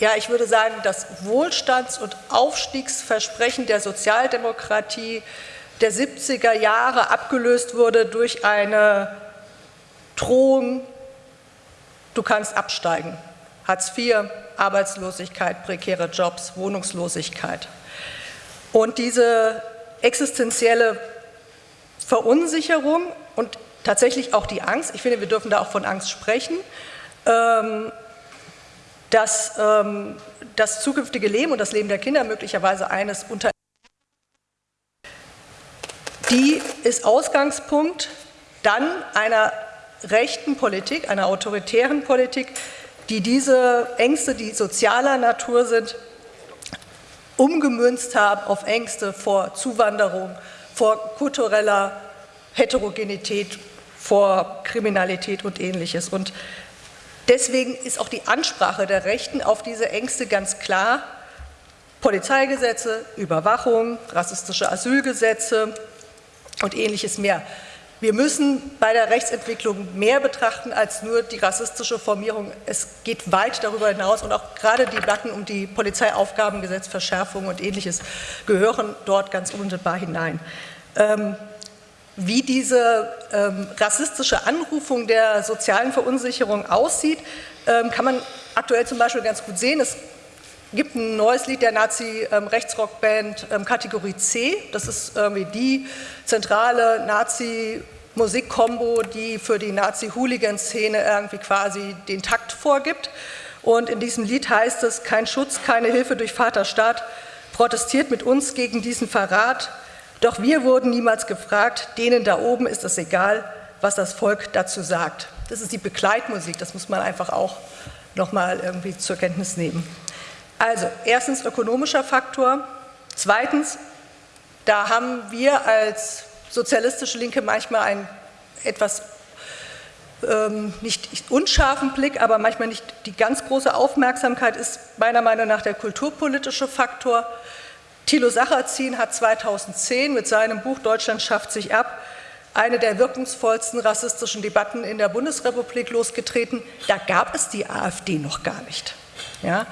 ja, ich würde sagen, das Wohlstands- und Aufstiegsversprechen der Sozialdemokratie der 70er Jahre abgelöst wurde durch eine Drohung, du kannst absteigen. Hartz IV, Arbeitslosigkeit, prekäre Jobs, Wohnungslosigkeit. Und diese existenzielle Verunsicherung und tatsächlich auch die Angst, ich finde, wir dürfen da auch von Angst sprechen, ähm, dass ähm, das zukünftige Leben und das Leben der Kinder möglicherweise eines unter die ist Ausgangspunkt dann einer rechten Politik, einer autoritären Politik, die diese Ängste, die sozialer Natur sind, umgemünzt haben auf Ängste vor Zuwanderung, vor kultureller Heterogenität, vor Kriminalität und ähnliches. Und deswegen ist auch die Ansprache der Rechten auf diese Ängste ganz klar. Polizeigesetze, Überwachung, rassistische Asylgesetze und ähnliches mehr. Wir müssen bei der Rechtsentwicklung mehr betrachten als nur die rassistische Formierung. Es geht weit darüber hinaus und auch gerade die Debatten um die Polizeiaufgabengesetzverschärfung und ähnliches gehören dort ganz unmittelbar hinein. Ähm, wie diese ähm, rassistische Anrufung der sozialen Verunsicherung aussieht, ähm, kann man aktuell zum Beispiel ganz gut sehen. Es gibt ein neues Lied der Nazi-Rechtsrockband ähm, Kategorie C. Das ist irgendwie die zentrale Nazi-Musikkombo, die für die Nazi-Hooligan-Szene irgendwie quasi den Takt vorgibt. Und in diesem Lied heißt es, kein Schutz, keine Hilfe durch Vaterstaat, protestiert mit uns gegen diesen Verrat. Doch wir wurden niemals gefragt, denen da oben ist es egal, was das Volk dazu sagt. Das ist die Begleitmusik, das muss man einfach auch nochmal irgendwie zur Kenntnis nehmen. Also erstens ökonomischer Faktor, zweitens, da haben wir als sozialistische Linke manchmal einen etwas ähm, nicht unscharfen Blick, aber manchmal nicht die ganz große Aufmerksamkeit ist meiner Meinung nach der kulturpolitische Faktor. Thilo Sacherzin hat 2010 mit seinem Buch Deutschland schafft sich ab eine der wirkungsvollsten rassistischen Debatten in der Bundesrepublik losgetreten. Da gab es die AfD noch gar nicht. Ja?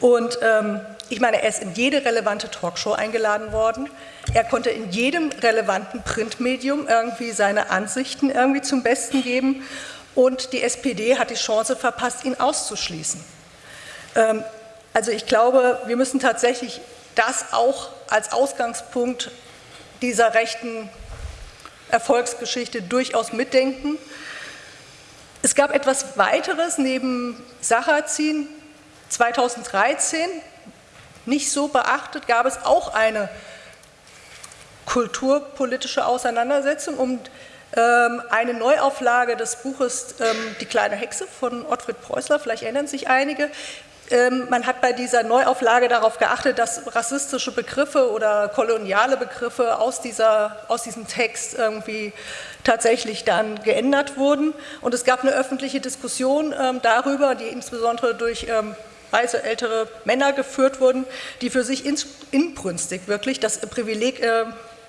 Und ähm, ich meine, er ist in jede relevante Talkshow eingeladen worden. Er konnte in jedem relevanten Printmedium irgendwie seine Ansichten irgendwie zum Besten geben. Und die SPD hat die Chance verpasst, ihn auszuschließen. Ähm, also ich glaube, wir müssen tatsächlich das auch als Ausgangspunkt dieser rechten Erfolgsgeschichte durchaus mitdenken. Es gab etwas weiteres neben Sacherzin. 2013, nicht so beachtet, gab es auch eine kulturpolitische Auseinandersetzung um ähm, eine Neuauflage des Buches ähm, Die kleine Hexe von Ottfried Preußler, vielleicht erinnern sich einige, ähm, man hat bei dieser Neuauflage darauf geachtet, dass rassistische Begriffe oder koloniale Begriffe aus, dieser, aus diesem Text irgendwie tatsächlich dann geändert wurden. Und es gab eine öffentliche Diskussion ähm, darüber, die insbesondere durch weiße ältere Männer geführt wurden, die für sich inbrünstig wirklich das Privileg äh,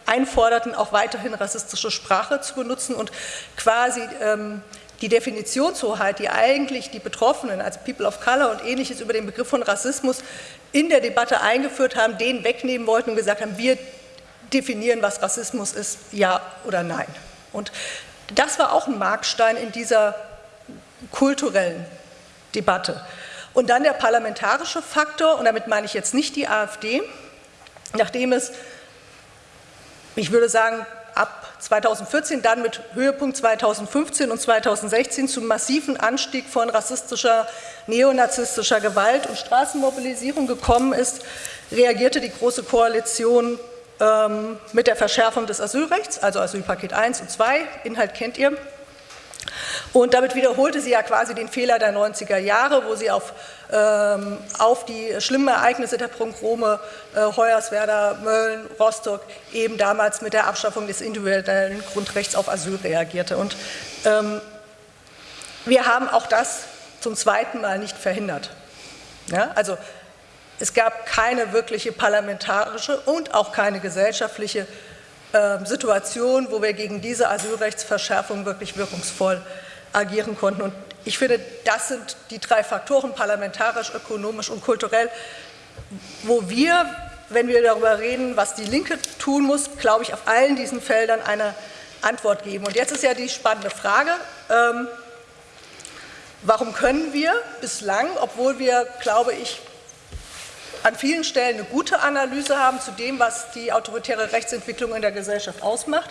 einforderten, auch weiterhin rassistische Sprache zu benutzen und quasi ähm, die Definitionshoheit, die eigentlich die Betroffenen, also People of Color und ähnliches über den Begriff von Rassismus in der Debatte eingeführt haben, den wegnehmen wollten und gesagt haben, wir definieren, was Rassismus ist, ja oder nein. Und das war auch ein Markstein in dieser kulturellen Debatte. Und dann der parlamentarische Faktor, und damit meine ich jetzt nicht die AfD, nachdem es, ich würde sagen, ab 2014, dann mit Höhepunkt 2015 und 2016 zum massiven Anstieg von rassistischer, neonazistischer Gewalt und Straßenmobilisierung gekommen ist, reagierte die Große Koalition ähm, mit der Verschärfung des Asylrechts, also Asylpaket 1 und 2, Inhalt kennt ihr, und damit wiederholte sie ja quasi den Fehler der 90er Jahre, wo sie auf, ähm, auf die schlimmen Ereignisse der Pogrome äh, Hoyerswerda, Mölln, Rostock eben damals mit der Abschaffung des individuellen Grundrechts auf Asyl reagierte. Und ähm, wir haben auch das zum zweiten Mal nicht verhindert. Ja, also es gab keine wirkliche parlamentarische und auch keine gesellschaftliche äh, Situation, wo wir gegen diese Asylrechtsverschärfung wirklich wirkungsvoll agieren konnten. Und ich finde, das sind die drei Faktoren, parlamentarisch, ökonomisch und kulturell, wo wir, wenn wir darüber reden, was die Linke tun muss, glaube ich, auf allen diesen Feldern eine Antwort geben. Und jetzt ist ja die spannende Frage, ähm, warum können wir bislang, obwohl wir, glaube ich, an vielen Stellen eine gute Analyse haben zu dem, was die autoritäre Rechtsentwicklung in der Gesellschaft ausmacht,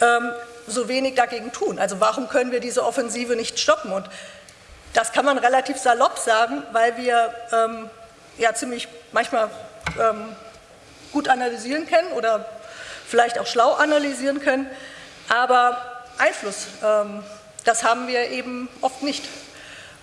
ähm, so wenig dagegen tun? Also warum können wir diese Offensive nicht stoppen? Und das kann man relativ salopp sagen, weil wir ähm, ja ziemlich manchmal ähm, gut analysieren können oder vielleicht auch schlau analysieren können, aber Einfluss, ähm, das haben wir eben oft nicht.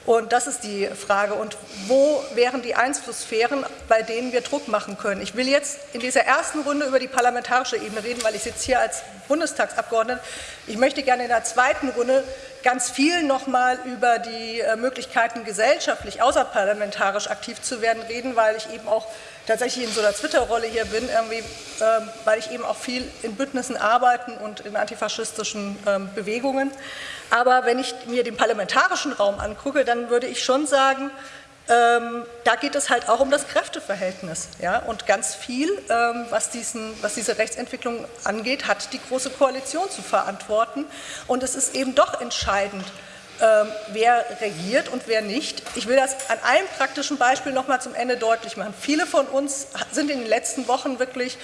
Und das ist die Frage. Und wo wären die Einflusssphären, bei denen wir Druck machen können? Ich will jetzt in dieser ersten Runde über die parlamentarische Ebene reden, weil ich sitze hier als Bundestagsabgeordnete. Ich möchte gerne in der zweiten Runde ganz viel nochmal über die äh, Möglichkeiten, gesellschaftlich außerparlamentarisch aktiv zu werden, reden, weil ich eben auch tatsächlich in so einer Twitter-Rolle hier bin, irgendwie, äh, weil ich eben auch viel in Bündnissen arbeiten und in antifaschistischen äh, Bewegungen. Aber wenn ich mir den parlamentarischen Raum angucke, dann würde ich schon sagen, ähm, da geht es halt auch um das Kräfteverhältnis. Ja? Und ganz viel, ähm, was, diesen, was diese Rechtsentwicklung angeht, hat die Große Koalition zu verantworten. Und es ist eben doch entscheidend, ähm, wer regiert und wer nicht. Ich will das an einem praktischen Beispiel noch mal zum Ende deutlich machen. Viele von uns sind in den letzten Wochen wirklich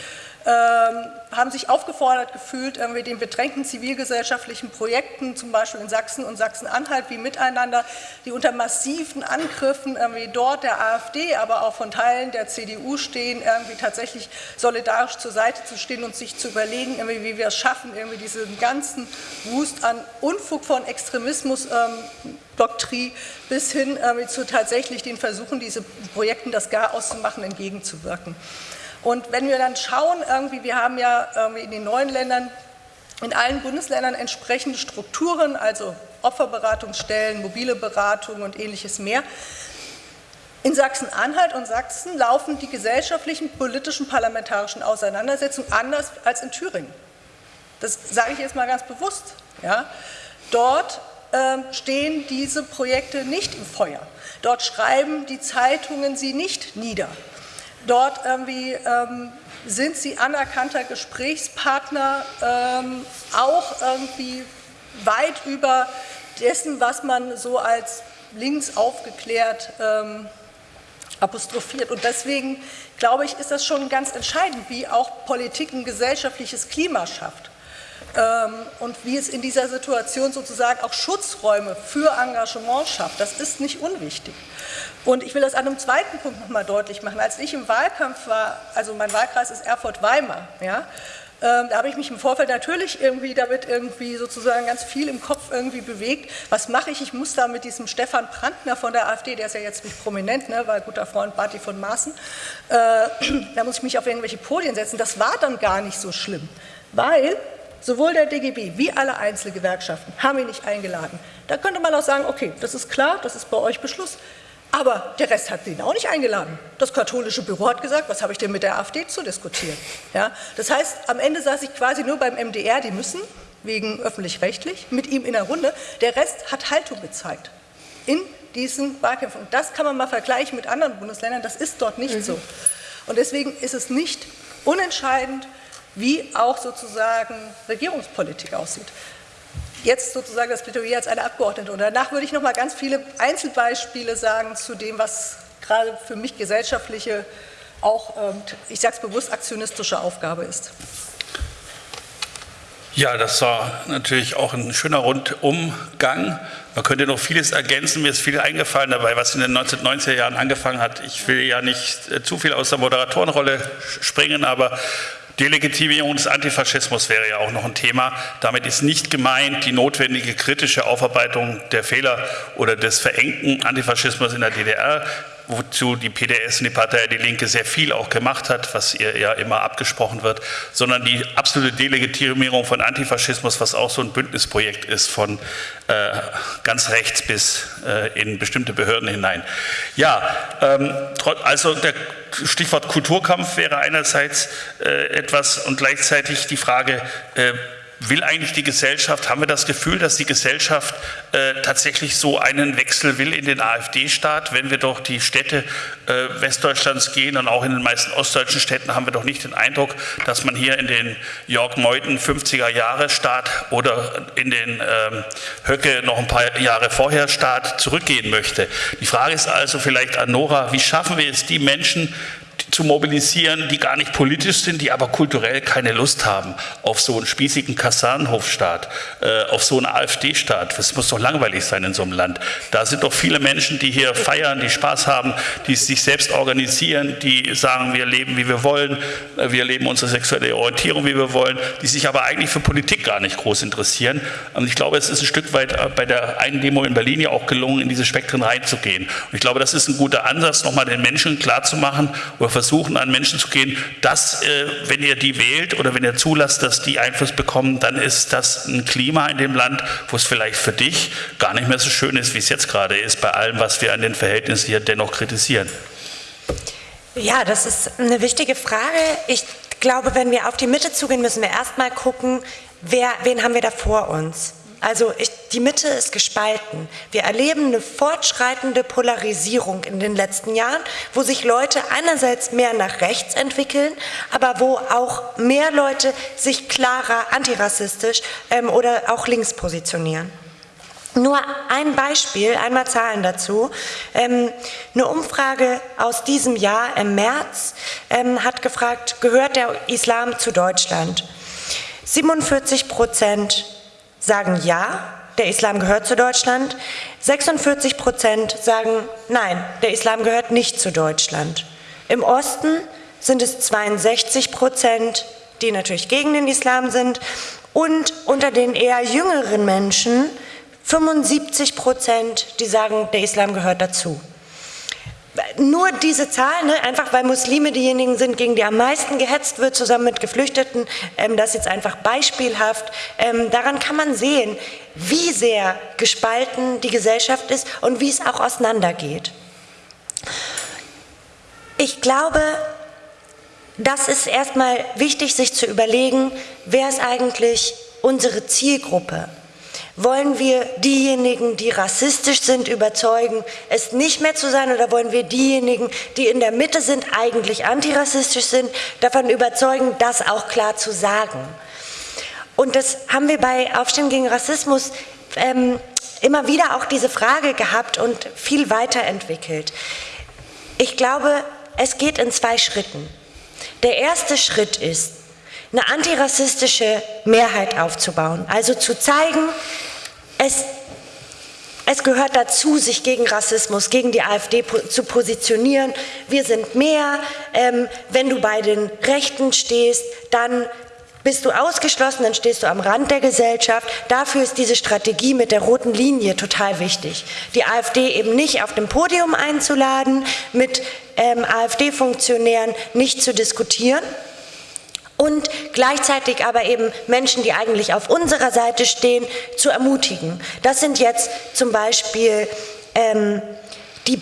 haben sich aufgefordert gefühlt, irgendwie den bedrängten zivilgesellschaftlichen Projekten, zum Beispiel in Sachsen und Sachsen-Anhalt, wie Miteinander, die unter massiven Angriffen irgendwie dort der AfD, aber auch von Teilen der CDU stehen, irgendwie tatsächlich solidarisch zur Seite zu stehen und sich zu überlegen, irgendwie, wie wir es schaffen, irgendwie diesen ganzen Wust an Unfug von Extremismus ähm, Doktrin bis hin äh, zu tatsächlich den Versuchen, diese Projekten das Gar auszumachen, entgegenzuwirken. Und wenn wir dann schauen, irgendwie, wir haben ja in den neuen Ländern, in allen Bundesländern entsprechende Strukturen, also Opferberatungsstellen, mobile Beratung und ähnliches mehr. In Sachsen-Anhalt und Sachsen laufen die gesellschaftlichen, politischen, parlamentarischen Auseinandersetzungen anders als in Thüringen. Das sage ich jetzt mal ganz bewusst. Ja. Dort ähm, stehen diese Projekte nicht im Feuer. Dort schreiben die Zeitungen sie nicht nieder. Dort irgendwie ähm, sind sie anerkannter Gesprächspartner, ähm, auch irgendwie weit über dessen, was man so als links aufgeklärt ähm, apostrophiert. Und deswegen, glaube ich, ist das schon ganz entscheidend, wie auch Politik ein gesellschaftliches Klima schafft ähm, und wie es in dieser Situation sozusagen auch Schutzräume für Engagement schafft. Das ist nicht unwichtig. Und ich will das an einem zweiten Punkt nochmal deutlich machen. Als ich im Wahlkampf war, also mein Wahlkreis ist Erfurt-Weimar, ja, ähm, da habe ich mich im Vorfeld natürlich irgendwie damit irgendwie sozusagen ganz viel im Kopf irgendwie bewegt. Was mache ich? Ich muss da mit diesem Stefan Brandner von der AfD, der ist ja jetzt nicht prominent, ne, weil guter Freund Barty von Maaßen, äh, da muss ich mich auf irgendwelche Podien setzen. Das war dann gar nicht so schlimm, weil sowohl der DGB wie alle Einzelgewerkschaften haben ihn nicht eingeladen. Da könnte man auch sagen, okay, das ist klar, das ist bei euch Beschluss. Aber der Rest hat ihn auch nicht eingeladen. Das katholische Büro hat gesagt, was habe ich denn mit der AfD zu diskutieren? Ja, das heißt, am Ende saß ich quasi nur beim MDR, die müssen, wegen öffentlich-rechtlich, mit ihm in der Runde. Der Rest hat Haltung gezeigt in diesen Wahlkämpfen. Und das kann man mal vergleichen mit anderen Bundesländern, das ist dort nicht mhm. so. Und deswegen ist es nicht unentscheidend, wie auch sozusagen Regierungspolitik aussieht. Jetzt sozusagen das Plädoyer als eine Abgeordnete. Und danach würde ich noch mal ganz viele Einzelbeispiele sagen zu dem, was gerade für mich gesellschaftliche, auch, ähm, ich sage es bewusst, aktionistische Aufgabe ist. Ja, das war natürlich auch ein schöner Rundumgang. Man könnte noch vieles ergänzen. Mir ist viel eingefallen dabei, was in den 1990er Jahren angefangen hat. Ich will ja nicht äh, zu viel aus der Moderatorenrolle springen, aber Delegitimierung des Antifaschismus wäre ja auch noch ein Thema. Damit ist nicht gemeint die notwendige kritische Aufarbeitung der Fehler oder des verengten Antifaschismus in der DDR wozu die PDS und die Partei Die Linke sehr viel auch gemacht hat, was ihr ja immer abgesprochen wird, sondern die absolute Delegitimierung von Antifaschismus, was auch so ein Bündnisprojekt ist, von äh, ganz rechts bis äh, in bestimmte Behörden hinein. Ja, ähm, also der Stichwort Kulturkampf wäre einerseits äh, etwas und gleichzeitig die Frage, äh, will eigentlich die Gesellschaft, haben wir das Gefühl, dass die Gesellschaft äh, tatsächlich so einen Wechsel will in den AfD-Staat? Wenn wir doch die Städte äh, Westdeutschlands gehen und auch in den meisten ostdeutschen Städten haben wir doch nicht den Eindruck, dass man hier in den Jörg Meuthen 50er-Jahre-Staat oder in den ähm, Höcke noch ein paar Jahre vorher Staat zurückgehen möchte. Die Frage ist also vielleicht an Nora, wie schaffen wir es, die Menschen, zu mobilisieren, die gar nicht politisch sind, die aber kulturell keine Lust haben auf so einen spießigen Kasernenhofstaat, äh, auf so einen AfD-Staat. Das muss doch langweilig sein in so einem Land. Da sind doch viele Menschen, die hier feiern, die Spaß haben, die sich selbst organisieren, die sagen, wir leben, wie wir wollen, äh, wir leben unsere sexuelle Orientierung, wie wir wollen, die sich aber eigentlich für Politik gar nicht groß interessieren. Und ich glaube, es ist ein Stück weit äh, bei der einen Demo in Berlin ja auch gelungen, in diese Spektren reinzugehen. Und ich glaube, das ist ein guter Ansatz, nochmal den Menschen klarzumachen oder versuchen, an Menschen zu gehen, dass, äh, wenn ihr die wählt oder wenn ihr zulasst, dass die Einfluss bekommen, dann ist das ein Klima in dem Land, wo es vielleicht für dich gar nicht mehr so schön ist, wie es jetzt gerade ist, bei allem, was wir an den Verhältnissen hier dennoch kritisieren. Ja, das ist eine wichtige Frage. Ich glaube, wenn wir auf die Mitte zugehen, müssen wir erstmal gucken, wer, wen haben wir da vor uns. Also ich, die Mitte ist gespalten. Wir erleben eine fortschreitende Polarisierung in den letzten Jahren, wo sich Leute einerseits mehr nach rechts entwickeln, aber wo auch mehr Leute sich klarer antirassistisch ähm, oder auch links positionieren. Nur ein Beispiel, einmal Zahlen dazu. Ähm, eine Umfrage aus diesem Jahr im März ähm, hat gefragt, gehört der Islam zu Deutschland? 47 Prozent sagen ja, der Islam gehört zu Deutschland. 46 Prozent sagen nein, der Islam gehört nicht zu Deutschland. Im Osten sind es 62 Prozent, die natürlich gegen den Islam sind. Und unter den eher jüngeren Menschen 75 Prozent, die sagen, der Islam gehört dazu. Nur diese Zahl, ne, einfach weil Muslime diejenigen sind, gegen die am meisten gehetzt wird, zusammen mit Geflüchteten, ähm, das jetzt einfach beispielhaft. Ähm, daran kann man sehen, wie sehr gespalten die Gesellschaft ist und wie es auch auseinandergeht. Ich glaube, das ist erstmal wichtig, sich zu überlegen, wer ist eigentlich unsere Zielgruppe? Wollen wir diejenigen, die rassistisch sind, überzeugen, es nicht mehr zu sein oder wollen wir diejenigen, die in der Mitte sind, eigentlich antirassistisch sind, davon überzeugen, das auch klar zu sagen? Und das haben wir bei Aufstehen gegen Rassismus ähm, immer wieder auch diese Frage gehabt und viel weiterentwickelt. Ich glaube, es geht in zwei Schritten. Der erste Schritt ist, eine antirassistische Mehrheit aufzubauen. Also zu zeigen, es, es gehört dazu, sich gegen Rassismus, gegen die AfD zu positionieren. Wir sind mehr. Ähm, wenn du bei den Rechten stehst, dann bist du ausgeschlossen, dann stehst du am Rand der Gesellschaft. Dafür ist diese Strategie mit der roten Linie total wichtig. Die AfD eben nicht auf dem Podium einzuladen, mit ähm, AfD-Funktionären nicht zu diskutieren, und gleichzeitig aber eben Menschen, die eigentlich auf unserer Seite stehen, zu ermutigen. Das sind jetzt zum Beispiel ähm, die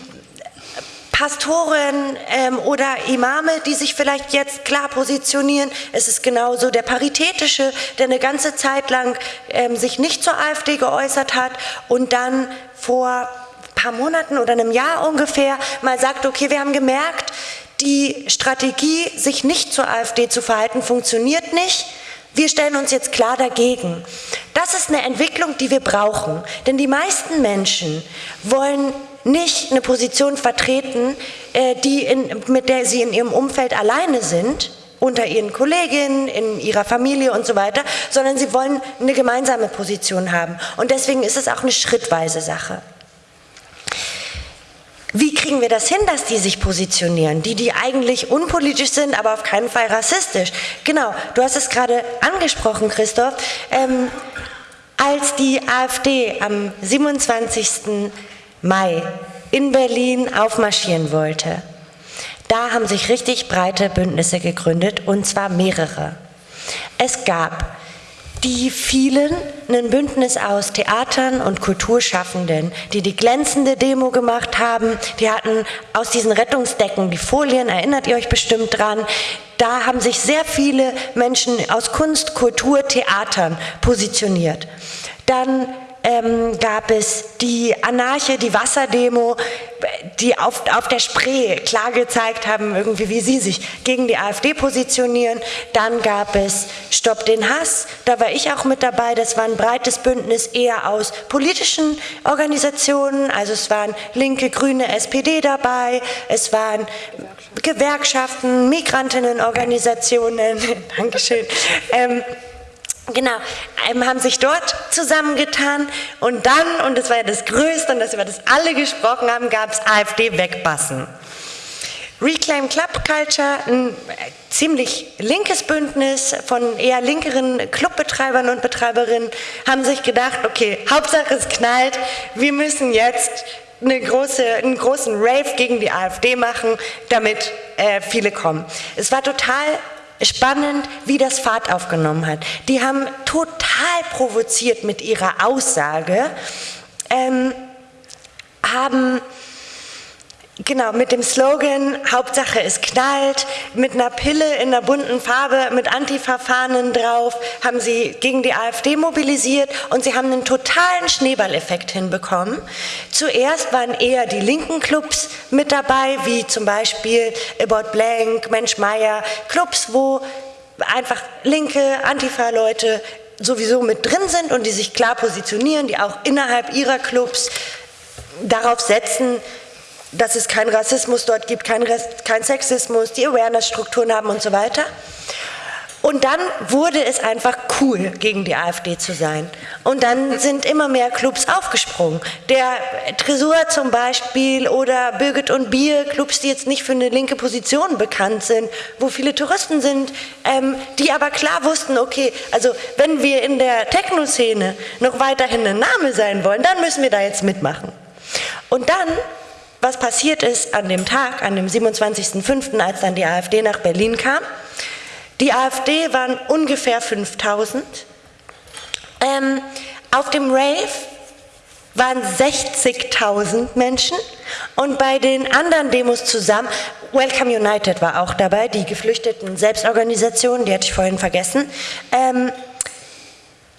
Pastoren ähm, oder Imame, die sich vielleicht jetzt klar positionieren. Es ist genauso der Paritätische, der eine ganze Zeit lang ähm, sich nicht zur AfD geäußert hat und dann vor ein paar Monaten oder einem Jahr ungefähr mal sagt, okay, wir haben gemerkt, die Strategie, sich nicht zur AfD zu verhalten, funktioniert nicht. Wir stellen uns jetzt klar dagegen. Das ist eine Entwicklung, die wir brauchen. Denn die meisten Menschen wollen nicht eine Position vertreten, äh, die in, mit der sie in ihrem Umfeld alleine sind, unter ihren Kolleginnen, in ihrer Familie und so weiter, sondern sie wollen eine gemeinsame Position haben. Und deswegen ist es auch eine schrittweise Sache. Wie kriegen wir das hin, dass die sich positionieren? Die, die eigentlich unpolitisch sind, aber auf keinen Fall rassistisch. Genau, du hast es gerade angesprochen, Christoph. Ähm, als die AfD am 27. Mai in Berlin aufmarschieren wollte, da haben sich richtig breite Bündnisse gegründet, und zwar mehrere. Es gab die vielen ein Bündnis aus Theatern und Kulturschaffenden, die die glänzende Demo gemacht haben. Die hatten aus diesen Rettungsdecken die Folien, erinnert ihr euch bestimmt dran. Da haben sich sehr viele Menschen aus Kunst, Kultur, Theatern positioniert. Dann ähm, gab es die Anarche, die Wasserdemo, die auf, auf der Spree klar gezeigt haben, irgendwie, wie sie sich gegen die AfD positionieren. Dann gab es Stopp den Hass, da war ich auch mit dabei. Das war ein breites Bündnis eher aus politischen Organisationen, also es waren Linke, Grüne, SPD dabei, es waren Gewerkschaften, Migrantinnenorganisationen, Dankeschön. Ähm, Genau, haben sich dort zusammengetan und dann, und das war ja das Größte und das, über das alle gesprochen haben, gab es AfD wegbassen. Reclaim Club Culture, ein ziemlich linkes Bündnis von eher linkeren Clubbetreibern und Betreiberinnen, haben sich gedacht, okay, Hauptsache es knallt, wir müssen jetzt eine große, einen großen Rave gegen die AfD machen, damit äh, viele kommen. Es war total spannend, wie das Fahrt aufgenommen hat. Die haben total provoziert mit ihrer Aussage, ähm, haben Genau, mit dem Slogan Hauptsache es knallt, mit einer Pille in einer bunten Farbe, mit Antifa-Fahnen drauf, haben sie gegen die AfD mobilisiert und sie haben einen totalen Schneeballeffekt hinbekommen. Zuerst waren eher die linken Clubs mit dabei, wie zum Beispiel About Blank, Mensch Meier, Clubs, wo einfach linke Antifa-Leute sowieso mit drin sind und die sich klar positionieren, die auch innerhalb ihrer Clubs darauf setzen, dass es keinen Rassismus dort gibt, keinen kein Sexismus, die Awareness-Strukturen haben und so weiter. Und dann wurde es einfach cool, gegen die AfD zu sein. Und dann sind immer mehr Clubs aufgesprungen. Der Tresor zum Beispiel oder Birgit und Bier, Clubs, die jetzt nicht für eine linke Position bekannt sind, wo viele Touristen sind, ähm, die aber klar wussten, okay, also wenn wir in der Techno-Szene noch weiterhin ein Name sein wollen, dann müssen wir da jetzt mitmachen. Und dann was passiert ist an dem Tag, an dem 27.05., als dann die AfD nach Berlin kam, die AfD waren ungefähr 5000. Ähm, auf dem Rave waren 60.000 Menschen und bei den anderen Demos zusammen, Welcome United war auch dabei, die geflüchteten Selbstorganisationen, die hatte ich vorhin vergessen, ähm,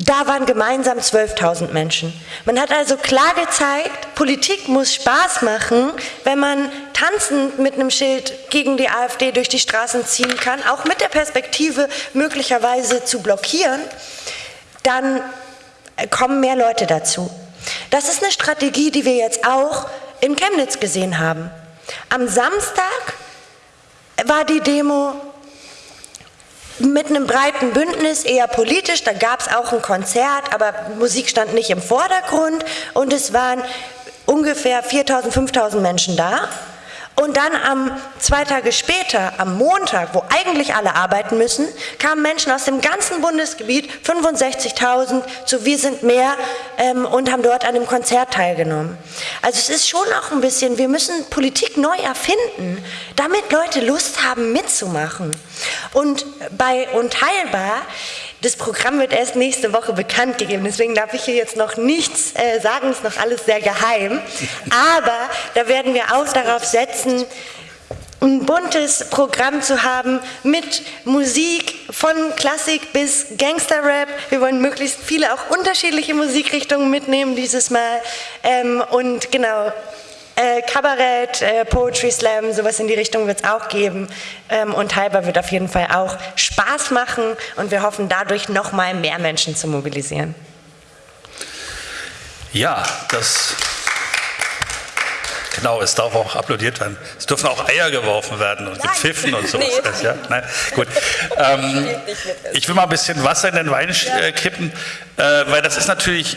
da waren gemeinsam 12.000 Menschen. Man hat also klar gezeigt, Politik muss Spaß machen, wenn man tanzend mit einem Schild gegen die AfD durch die Straßen ziehen kann, auch mit der Perspektive möglicherweise zu blockieren, dann kommen mehr Leute dazu. Das ist eine Strategie, die wir jetzt auch in Chemnitz gesehen haben. Am Samstag war die Demo mit einem breiten Bündnis, eher politisch. Da gab es auch ein Konzert, aber Musik stand nicht im Vordergrund. Und es waren ungefähr 4.000, 5.000 Menschen da. Und dann am zwei Tage später, am Montag, wo eigentlich alle arbeiten müssen, kamen Menschen aus dem ganzen Bundesgebiet, 65.000 zu Wir sind mehr ähm, und haben dort an dem Konzert teilgenommen. Also es ist schon auch ein bisschen, wir müssen Politik neu erfinden, damit Leute Lust haben mitzumachen. Und bei Unteilbar das Programm wird erst nächste Woche bekannt gegeben, deswegen darf ich hier jetzt noch nichts äh, sagen, ist noch alles sehr geheim. Aber da werden wir auch darauf setzen, ein buntes Programm zu haben mit Musik von Klassik bis Gangsterrap. Wir wollen möglichst viele auch unterschiedliche Musikrichtungen mitnehmen dieses Mal. Ähm, und genau, äh, Kabarett, äh, Poetry Slam, sowas in die Richtung wird es auch geben. Ähm, und Halber wird auf jeden Fall auch Spaß machen und wir hoffen dadurch noch mal mehr Menschen zu mobilisieren. Ja, das Genau, es darf auch applaudiert werden. Es dürfen auch Eier geworfen werden und gepfiffen und sowas. Nee. Ja? Nein? Gut. Ähm, ich will mal ein bisschen Wasser in den Wein äh, kippen, äh, weil das ist natürlich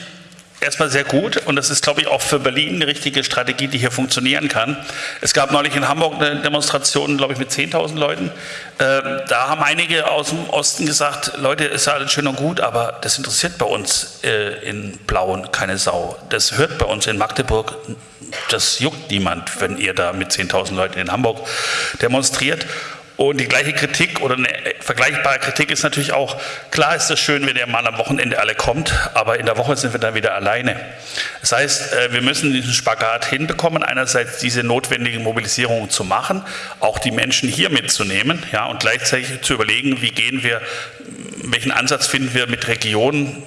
erstmal sehr gut und das ist, glaube ich, auch für Berlin eine richtige Strategie, die hier funktionieren kann. Es gab neulich in Hamburg eine Demonstration, glaube ich, mit 10.000 Leuten. Ähm, da haben einige aus dem Osten gesagt, Leute, ist alles schön und gut, aber das interessiert bei uns äh, in Blauen keine Sau. Das hört bei uns in Magdeburg, das juckt niemand, wenn ihr da mit 10.000 Leuten in Hamburg demonstriert. Und die gleiche Kritik oder eine vergleichbare Kritik ist natürlich auch, klar ist es schön, wenn ihr mal am Wochenende alle kommt, aber in der Woche sind wir dann wieder alleine. Das heißt, äh, wir müssen diesen Spagat hinbekommen, einerseits diese notwendigen Mobilisierungen zu machen, auch die Menschen hier mitzunehmen ja, und gleichzeitig zu überlegen, wie gehen wir, welchen Ansatz finden wir mit Regionen,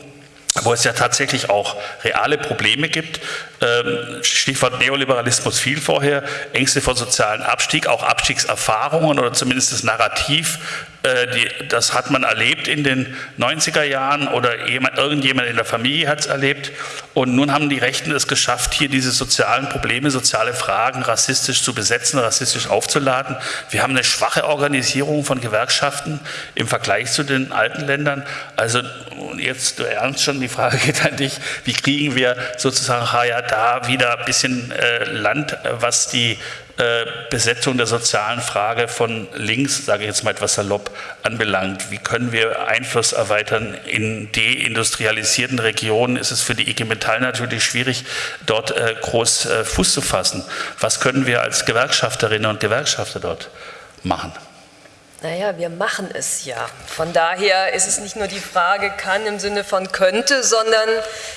wo es ja tatsächlich auch reale Probleme gibt. Ähm, Stichwort Neoliberalismus viel vorher, Ängste vor sozialen Abstieg, auch Abstiegserfahrungen oder zumindest das Narrativ die, das hat man erlebt in den 90er Jahren oder jemand, irgendjemand in der Familie hat es erlebt. Und nun haben die Rechten es geschafft, hier diese sozialen Probleme, soziale Fragen rassistisch zu besetzen, rassistisch aufzuladen. Wir haben eine schwache Organisierung von Gewerkschaften im Vergleich zu den alten Ländern. Also jetzt, du ernst schon, die Frage geht an dich, wie kriegen wir sozusagen ja da wieder ein bisschen äh, Land, was die äh, Besetzung der sozialen Frage von links, sage ich jetzt mal etwas salopp, anbelangt. Wie können wir Einfluss erweitern in deindustrialisierten Regionen? Ist es für die IG Metall natürlich schwierig, dort äh, groß äh, Fuß zu fassen. Was können wir als Gewerkschafterinnen und Gewerkschafter dort machen? Naja, wir machen es ja. Von daher ist es nicht nur die Frage, kann im Sinne von könnte, sondern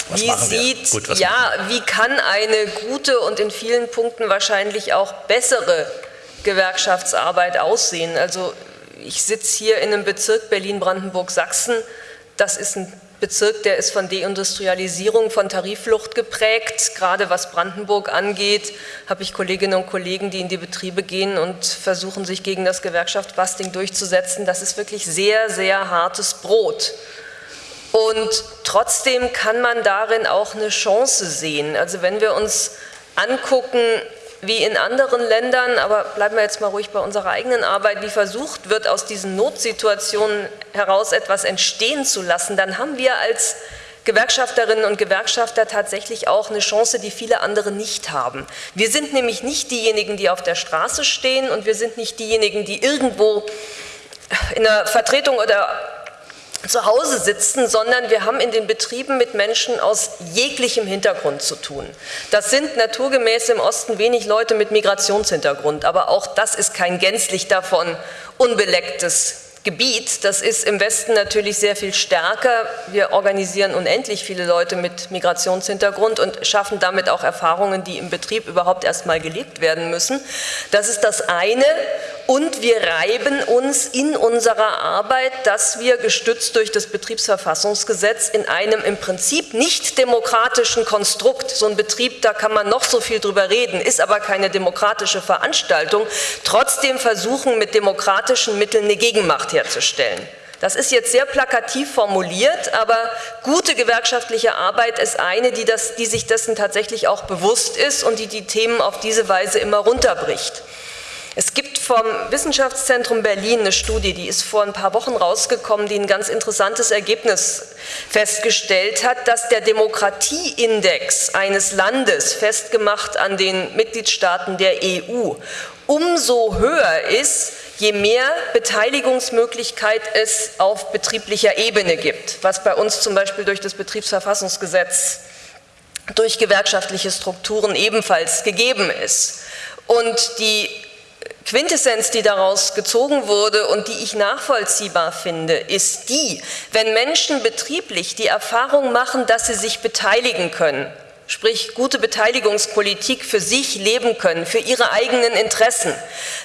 was wie sieht, Gut, ja, wie kann eine gute und in vielen Punkten wahrscheinlich auch bessere Gewerkschaftsarbeit aussehen. Also ich sitze hier in einem Bezirk Berlin-Brandenburg-Sachsen, das ist ein Bezirk, der ist von Deindustrialisierung, von Tarifflucht geprägt. Gerade was Brandenburg angeht, habe ich Kolleginnen und Kollegen, die in die Betriebe gehen und versuchen, sich gegen das Gewerkschaftsbusting durchzusetzen. Das ist wirklich sehr, sehr hartes Brot. Und trotzdem kann man darin auch eine Chance sehen. Also wenn wir uns angucken, wie in anderen Ländern, aber bleiben wir jetzt mal ruhig bei unserer eigenen Arbeit, wie versucht wird, aus diesen Notsituationen heraus etwas entstehen zu lassen, dann haben wir als Gewerkschafterinnen und Gewerkschafter tatsächlich auch eine Chance, die viele andere nicht haben. Wir sind nämlich nicht diejenigen, die auf der Straße stehen und wir sind nicht diejenigen, die irgendwo in der Vertretung oder zu Hause sitzen, sondern wir haben in den Betrieben mit Menschen aus jeglichem Hintergrund zu tun. Das sind naturgemäß im Osten wenig Leute mit Migrationshintergrund, aber auch das ist kein gänzlich davon unbelecktes Gebiet. Das ist im Westen natürlich sehr viel stärker. Wir organisieren unendlich viele Leute mit Migrationshintergrund und schaffen damit auch Erfahrungen, die im Betrieb überhaupt erst mal gelebt werden müssen. Das ist das eine. Und wir reiben uns in unserer Arbeit, dass wir gestützt durch das Betriebsverfassungsgesetz in einem im Prinzip nicht demokratischen Konstrukt, so ein Betrieb, da kann man noch so viel drüber reden, ist aber keine demokratische Veranstaltung, trotzdem versuchen mit demokratischen Mitteln eine Gegenmacht herzustellen. Das ist jetzt sehr plakativ formuliert, aber gute gewerkschaftliche Arbeit ist eine, die, das, die sich dessen tatsächlich auch bewusst ist und die die Themen auf diese Weise immer runterbricht. Es gibt vom Wissenschaftszentrum Berlin eine Studie, die ist vor ein paar Wochen rausgekommen, die ein ganz interessantes Ergebnis festgestellt hat, dass der Demokratieindex eines Landes, festgemacht an den Mitgliedstaaten der EU, umso höher ist, je mehr Beteiligungsmöglichkeit es auf betrieblicher Ebene gibt, was bei uns zum Beispiel durch das Betriebsverfassungsgesetz durch gewerkschaftliche Strukturen ebenfalls gegeben ist. Und die Quintessenz, die daraus gezogen wurde und die ich nachvollziehbar finde, ist die, wenn Menschen betrieblich die Erfahrung machen, dass sie sich beteiligen können, sprich gute Beteiligungspolitik für sich leben können, für ihre eigenen Interessen,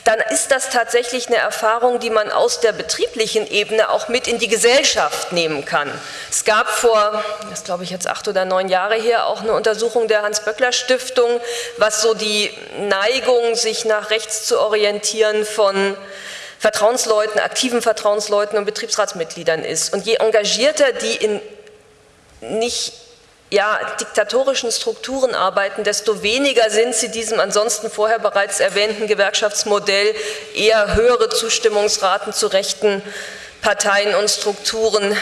dann ist das tatsächlich eine Erfahrung, die man aus der betrieblichen Ebene auch mit in die Gesellschaft nehmen kann. Es gab vor, das glaube ich jetzt acht oder neun Jahre her, auch eine Untersuchung der Hans-Böckler-Stiftung, was so die Neigung, sich nach rechts zu orientieren von Vertrauensleuten, aktiven Vertrauensleuten und Betriebsratsmitgliedern ist. Und je engagierter die in nicht ja, diktatorischen Strukturen arbeiten, desto weniger sind sie diesem ansonsten vorher bereits erwähnten Gewerkschaftsmodell eher höhere Zustimmungsraten zu rechten Parteien und Strukturen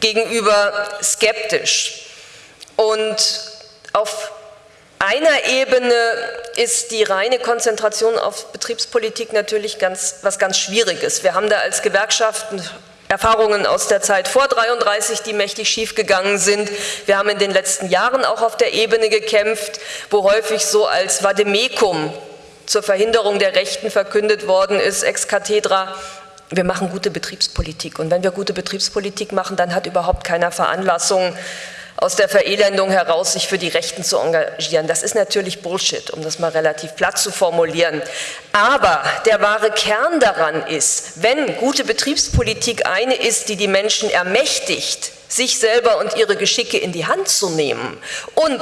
gegenüber skeptisch. Und auf einer Ebene ist die reine Konzentration auf Betriebspolitik natürlich ganz, was ganz Schwieriges. Wir haben da als Gewerkschaften Erfahrungen aus der Zeit vor 33, die mächtig schiefgegangen sind. Wir haben in den letzten Jahren auch auf der Ebene gekämpft, wo häufig so als Vademekum zur Verhinderung der Rechten verkündet worden ist, ex cathedra, wir machen gute Betriebspolitik. Und wenn wir gute Betriebspolitik machen, dann hat überhaupt keiner Veranlassung, aus der Verelendung heraus sich für die Rechten zu engagieren. Das ist natürlich Bullshit, um das mal relativ platt zu formulieren. Aber der wahre Kern daran ist, wenn gute Betriebspolitik eine ist, die die Menschen ermächtigt, sich selber und ihre Geschicke in die Hand zu nehmen und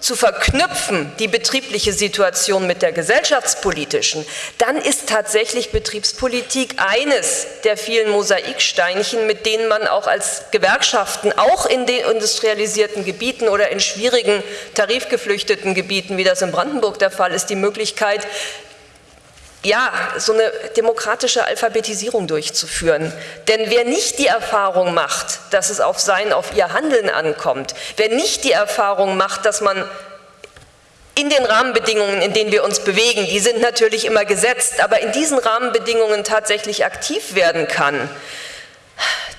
zu verknüpfen, die betriebliche Situation mit der gesellschaftspolitischen, dann ist tatsächlich Betriebspolitik eines der vielen Mosaiksteinchen, mit denen man auch als Gewerkschaften, auch in den industrialisierten Gebieten oder in schwierigen tarifgeflüchteten Gebieten, wie das in Brandenburg der Fall ist, die Möglichkeit, ja, so eine demokratische Alphabetisierung durchzuführen. Denn wer nicht die Erfahrung macht, dass es auf sein, auf ihr Handeln ankommt, wer nicht die Erfahrung macht, dass man in den Rahmenbedingungen, in denen wir uns bewegen, die sind natürlich immer gesetzt, aber in diesen Rahmenbedingungen tatsächlich aktiv werden kann,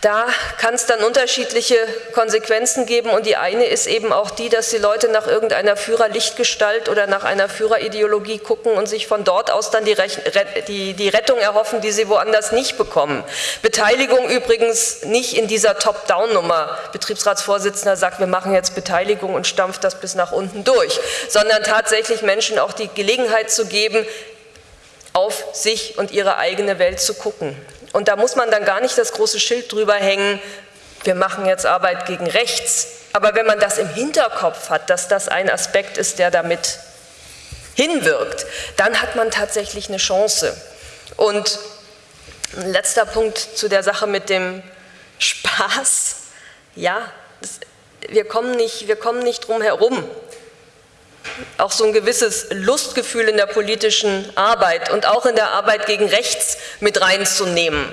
da kann es dann unterschiedliche Konsequenzen geben und die eine ist eben auch die, dass die Leute nach irgendeiner Führerlichtgestalt oder nach einer Führerideologie gucken und sich von dort aus dann die, die, die Rettung erhoffen, die sie woanders nicht bekommen. Beteiligung übrigens nicht in dieser Top-Down-Nummer. Betriebsratsvorsitzender sagt, wir machen jetzt Beteiligung und stampft das bis nach unten durch, sondern tatsächlich Menschen auch die Gelegenheit zu geben, auf sich und ihre eigene Welt zu gucken. Und da muss man dann gar nicht das große Schild drüber hängen, wir machen jetzt Arbeit gegen rechts. Aber wenn man das im Hinterkopf hat, dass das ein Aspekt ist, der damit hinwirkt, dann hat man tatsächlich eine Chance. Und ein letzter Punkt zu der Sache mit dem Spaß, ja, das, wir, kommen nicht, wir kommen nicht drum herum. Auch so ein gewisses Lustgefühl in der politischen Arbeit und auch in der Arbeit gegen rechts mit reinzunehmen.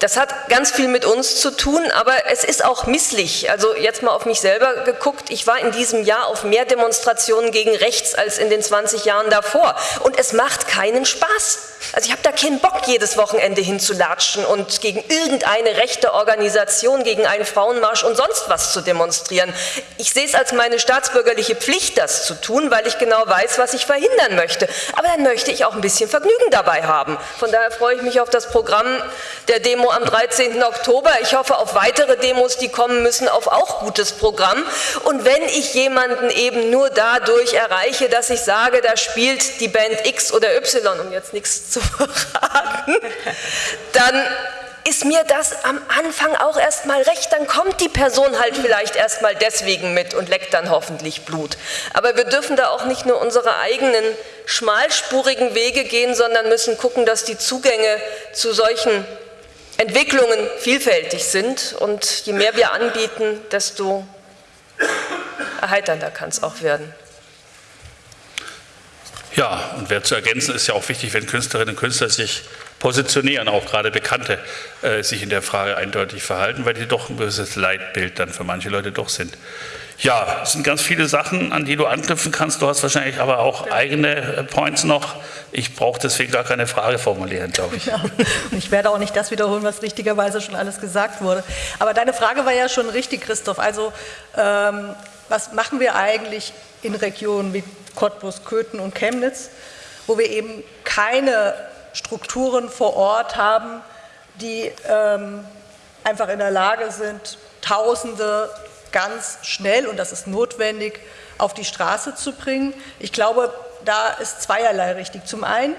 Das hat ganz viel mit uns zu tun, aber es ist auch misslich. Also jetzt mal auf mich selber geguckt. Ich war in diesem Jahr auf mehr Demonstrationen gegen rechts als in den 20 Jahren davor. Und es macht keinen Spaß. Also ich habe da keinen Bock, jedes Wochenende hinzulatschen und gegen irgendeine rechte Organisation, gegen einen Frauenmarsch und sonst was zu demonstrieren. Ich sehe es als meine staatsbürgerliche Pflicht, das zu tun, weil ich genau weiß, was ich verhindern möchte. Aber dann möchte ich auch ein bisschen Vergnügen dabei haben. Von daher freue ich mich auf das Programm der Demo am 13. Oktober. Ich hoffe auf weitere Demos, die kommen müssen, auf auch gutes Programm. Und wenn ich jemanden eben nur dadurch erreiche, dass ich sage, da spielt die Band X oder Y, um jetzt nichts zu verraten, dann ist mir das am Anfang auch erstmal recht, dann kommt die Person halt vielleicht erstmal deswegen mit und leckt dann hoffentlich Blut. Aber wir dürfen da auch nicht nur unsere eigenen schmalspurigen Wege gehen, sondern müssen gucken, dass die Zugänge zu solchen Entwicklungen vielfältig sind und je mehr wir anbieten, desto erheiternder kann es auch werden. Ja, und wer zu ergänzen ist ja auch wichtig, wenn Künstlerinnen und Künstler sich positionieren, auch gerade Bekannte äh, sich in der Frage eindeutig verhalten, weil die doch ein gewisses Leitbild dann für manche Leute doch sind. Ja, es sind ganz viele Sachen, an die du anknüpfen kannst. Du hast wahrscheinlich aber auch eigene äh, Points noch. Ich brauche deswegen gar keine Frage formulieren, glaube ich. Ja, und ich werde auch nicht das wiederholen, was richtigerweise schon alles gesagt wurde. Aber deine Frage war ja schon richtig, Christoph. Also, ähm, was machen wir eigentlich in Regionen wie Cottbus, Köthen und Chemnitz, wo wir eben keine Strukturen vor Ort haben, die ähm, einfach in der Lage sind, Tausende ganz schnell, und das ist notwendig, auf die Straße zu bringen. Ich glaube, da ist zweierlei richtig. Zum einen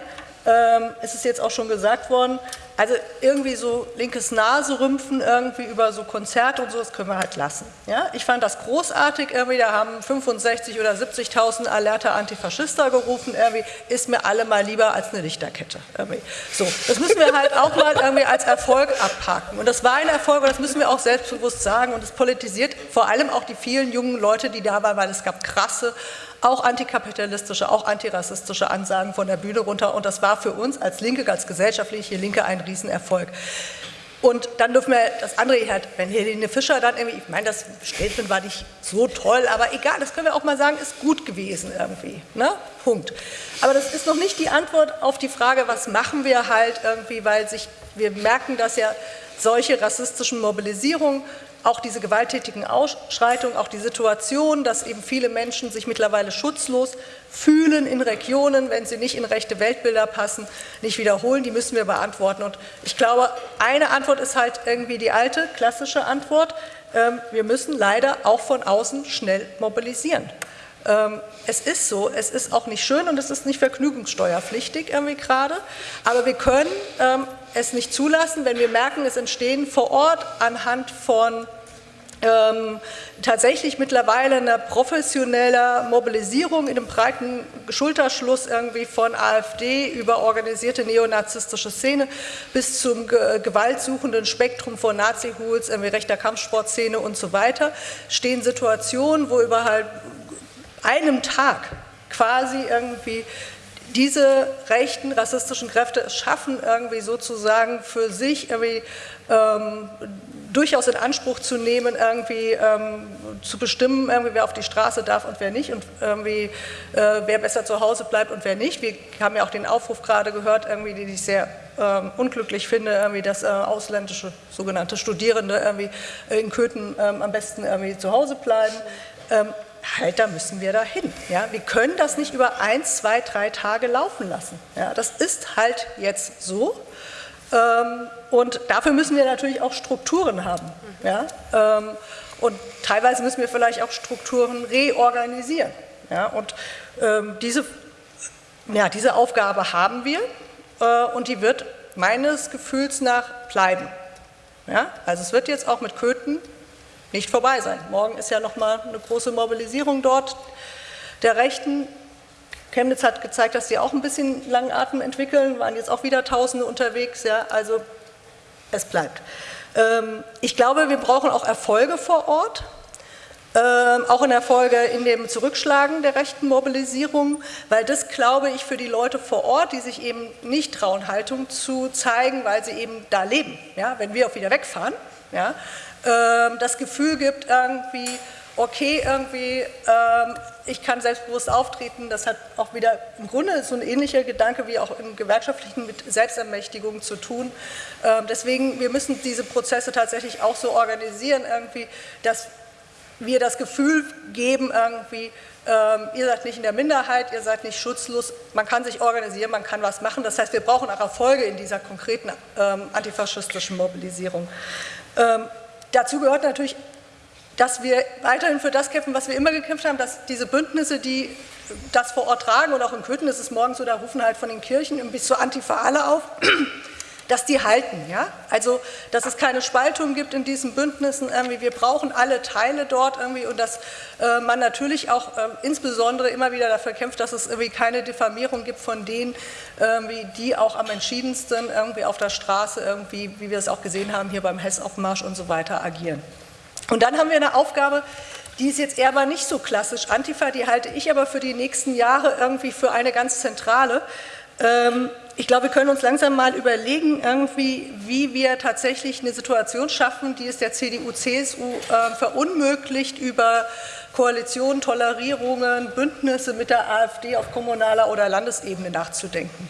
ähm, ist es jetzt auch schon gesagt worden, also irgendwie so linkes Naserümpfen irgendwie über so Konzerte und so, das können wir halt lassen. Ja? Ich fand das großartig, irgendwie, da haben 65 oder 70.000 alerte Antifaschister gerufen, irgendwie, ist mir alle mal lieber als eine Lichterkette. Irgendwie. So, das müssen wir halt auch mal irgendwie als Erfolg abhaken. Und das war ein Erfolg und das müssen wir auch selbstbewusst sagen und es politisiert vor allem auch die vielen jungen Leute, die da waren, weil es gab krasse auch antikapitalistische, auch antirassistische Ansagen von der Bühne runter. Und das war für uns als Linke, als gesellschaftliche Linke ein Riesenerfolg. Und dann dürfen wir das andere wenn Helene Fischer dann irgendwie, ich meine, das Statement war nicht so toll, aber egal, das können wir auch mal sagen, ist gut gewesen irgendwie. Ne? Punkt. Aber das ist noch nicht die Antwort auf die Frage, was machen wir halt irgendwie, weil sich, wir merken, dass ja solche rassistischen Mobilisierungen auch diese gewalttätigen Ausschreitungen, auch die Situation, dass eben viele Menschen sich mittlerweile schutzlos fühlen in Regionen, wenn sie nicht in rechte Weltbilder passen, nicht wiederholen, die müssen wir beantworten. Und ich glaube, eine Antwort ist halt irgendwie die alte, klassische Antwort. Ähm, wir müssen leider auch von außen schnell mobilisieren. Ähm, es ist so, es ist auch nicht schön und es ist nicht vergnügungssteuerpflichtig irgendwie gerade, aber wir können ähm, es nicht zulassen, wenn wir merken, es entstehen vor Ort anhand von ähm, tatsächlich mittlerweile eine professionelle Mobilisierung in einem breiten Schulterschluss irgendwie von AfD über organisierte neonazistische Szene bis zum gewaltsuchenden Spektrum von Nazi-Hools, irgendwie rechter Kampfsportszene und so weiter, stehen Situationen, wo über halt einem Tag quasi irgendwie diese rechten rassistischen Kräfte es schaffen, irgendwie sozusagen für sich irgendwie ähm, durchaus in Anspruch zu nehmen, irgendwie ähm, zu bestimmen, irgendwie, wer auf die Straße darf und wer nicht und irgendwie, äh, wer besser zu Hause bleibt und wer nicht. Wir haben ja auch den Aufruf gerade gehört, irgendwie, den ich sehr ähm, unglücklich finde, irgendwie, dass äh, ausländische sogenannte Studierende irgendwie in Köthen ähm, am besten irgendwie zu Hause bleiben. Ähm, halt, da müssen wir dahin. Ja? Wir können das nicht über eins, zwei, drei Tage laufen lassen. Ja? Das ist halt jetzt so. Ähm, und dafür müssen wir natürlich auch Strukturen haben. Ja? Ähm, und teilweise müssen wir vielleicht auch Strukturen reorganisieren. Ja? Und ähm, diese, ja, diese Aufgabe haben wir äh, und die wird meines Gefühls nach bleiben. Ja? Also es wird jetzt auch mit Köthen nicht vorbei sein. Morgen ist ja nochmal eine große Mobilisierung dort der Rechten. Chemnitz hat gezeigt, dass sie auch ein bisschen langen Atem entwickeln, waren jetzt auch wieder Tausende unterwegs. Ja, also es bleibt. Ähm, ich glaube, wir brauchen auch Erfolge vor Ort. Ähm, auch in Erfolge in dem Zurückschlagen der rechten Mobilisierung, weil das, glaube ich, für die Leute vor Ort, die sich eben nicht trauen, Haltung zu zeigen, weil sie eben da leben, ja, wenn wir auch wieder wegfahren, ja, ähm, das Gefühl gibt irgendwie, okay, irgendwie, ähm, ich kann selbstbewusst auftreten, das hat auch wieder im Grunde so ein ähnlicher Gedanke wie auch im Gewerkschaftlichen mit Selbstermächtigung zu tun. Ähm, deswegen, wir müssen diese Prozesse tatsächlich auch so organisieren, irgendwie, dass wir das Gefühl geben, irgendwie, ähm, ihr seid nicht in der Minderheit, ihr seid nicht schutzlos, man kann sich organisieren, man kann was machen. Das heißt, wir brauchen auch Erfolge in dieser konkreten ähm, antifaschistischen Mobilisierung. Ähm, dazu gehört natürlich dass wir weiterhin für das kämpfen, was wir immer gekämpft haben, dass diese Bündnisse, die das vor Ort tragen und auch in Köthen ist es morgens so, da rufen halt von den Kirchen bis zur Antifa alle auf, dass die halten. Ja? Also, dass es keine Spaltung gibt in diesen Bündnissen. Irgendwie. Wir brauchen alle Teile dort irgendwie und dass äh, man natürlich auch äh, insbesondere immer wieder dafür kämpft, dass es irgendwie keine Diffamierung gibt von denen, irgendwie, die auch am entschiedensten irgendwie auf der Straße irgendwie, wie wir es auch gesehen haben, hier beim Hessaufmarsch und so weiter agieren. Und dann haben wir eine Aufgabe, die ist jetzt eher aber nicht so klassisch. Antifa, die halte ich aber für die nächsten Jahre irgendwie für eine ganz zentrale. Ähm, ich glaube, wir können uns langsam mal überlegen, irgendwie, wie wir tatsächlich eine Situation schaffen, die es der CDU, CSU äh, verunmöglicht, über Koalitionen, Tolerierungen, Bündnisse mit der AfD auf kommunaler oder Landesebene nachzudenken.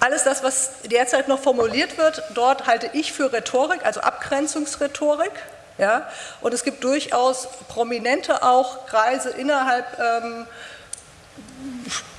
Alles das, was derzeit noch formuliert wird, dort halte ich für Rhetorik, also Abgrenzungsrhetorik. Ja? Und es gibt durchaus prominente auch Kreise innerhalb ähm,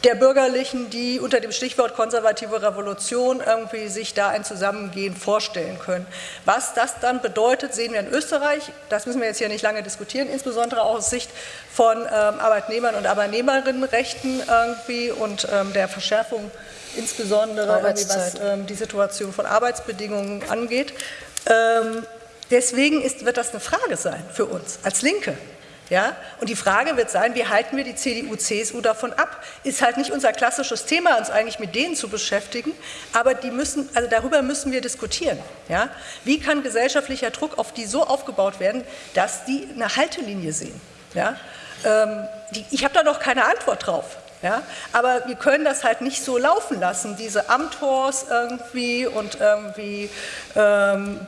der Bürgerlichen, die unter dem Stichwort konservative Revolution irgendwie sich da ein Zusammengehen vorstellen können. Was das dann bedeutet, sehen wir in Österreich. Das müssen wir jetzt hier nicht lange diskutieren, insbesondere auch aus Sicht von ähm, Arbeitnehmern und Arbeitnehmerinnenrechten irgendwie und ähm, der Verschärfung insbesondere was ähm, die Situation von Arbeitsbedingungen angeht. Ähm, deswegen ist, wird das eine Frage sein für uns als Linke. Ja? Und die Frage wird sein, wie halten wir die CDU, CSU davon ab? Ist halt nicht unser klassisches Thema, uns eigentlich mit denen zu beschäftigen, aber die müssen, also darüber müssen wir diskutieren. Ja? Wie kann gesellschaftlicher Druck auf die so aufgebaut werden, dass die eine Haltelinie sehen? Ja? Ähm, die, ich habe da noch keine Antwort drauf. Ja? Aber wir können das halt nicht so laufen lassen, diese Amtors irgendwie und irgendwie, ähm,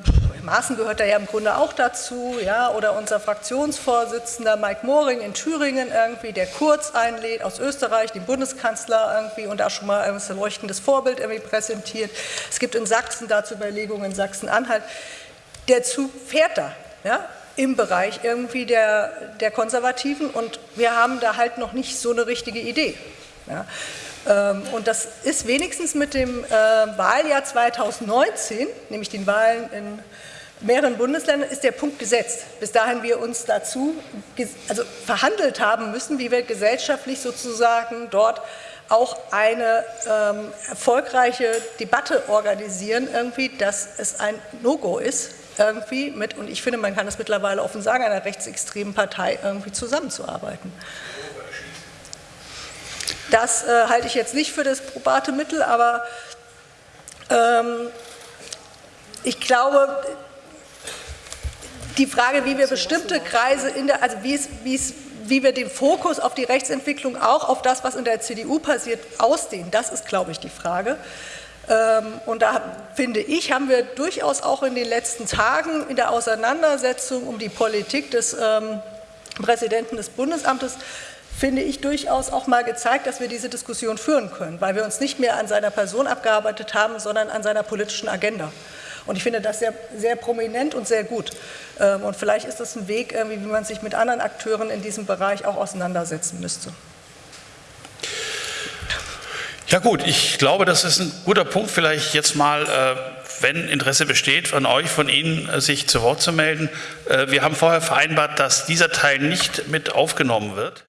Maaßen gehört da ja im Grunde auch dazu, ja? oder unser Fraktionsvorsitzender Mike Moring in Thüringen irgendwie, der Kurz einlädt aus Österreich, den Bundeskanzler irgendwie und da schon mal ein leuchtendes Vorbild irgendwie präsentiert. Es gibt in Sachsen dazu Überlegungen, in Sachsen-Anhalt. Der Zug fährt da. Ja? Im Bereich irgendwie der, der Konservativen und wir haben da halt noch nicht so eine richtige Idee. Ja. Ähm, und das ist wenigstens mit dem äh, Wahljahr 2019, nämlich den Wahlen in mehreren Bundesländern, ist der Punkt gesetzt. Bis dahin wir uns dazu also verhandelt haben müssen, wie wir gesellschaftlich sozusagen dort auch eine ähm, erfolgreiche Debatte organisieren, irgendwie, dass es ein No-Go ist, irgendwie mit, und ich finde, man kann es mittlerweile offen sagen, einer rechtsextremen Partei irgendwie zusammenzuarbeiten. Das äh, halte ich jetzt nicht für das probate Mittel, aber ähm, ich glaube, die Frage, wie wir bestimmte Kreise in der, also wie es, wie es wie wir den Fokus auf die Rechtsentwicklung auch auf das, was in der CDU passiert, ausdehnen, das ist, glaube ich, die Frage. Ähm, und da finde ich, haben wir durchaus auch in den letzten Tagen in der Auseinandersetzung um die Politik des ähm, Präsidenten des Bundesamtes finde ich durchaus auch mal gezeigt, dass wir diese Diskussion führen können, weil wir uns nicht mehr an seiner Person abgearbeitet haben, sondern an seiner politischen Agenda. Und ich finde das sehr, sehr prominent und sehr gut. Ähm, und vielleicht ist das ein Weg, wie man sich mit anderen Akteuren in diesem Bereich auch auseinandersetzen müsste. Ja gut, ich glaube, das ist ein guter Punkt, vielleicht jetzt mal, äh, wenn Interesse besteht, von euch, von Ihnen, äh, sich zu Wort zu melden. Äh, wir haben vorher vereinbart, dass dieser Teil nicht mit aufgenommen wird.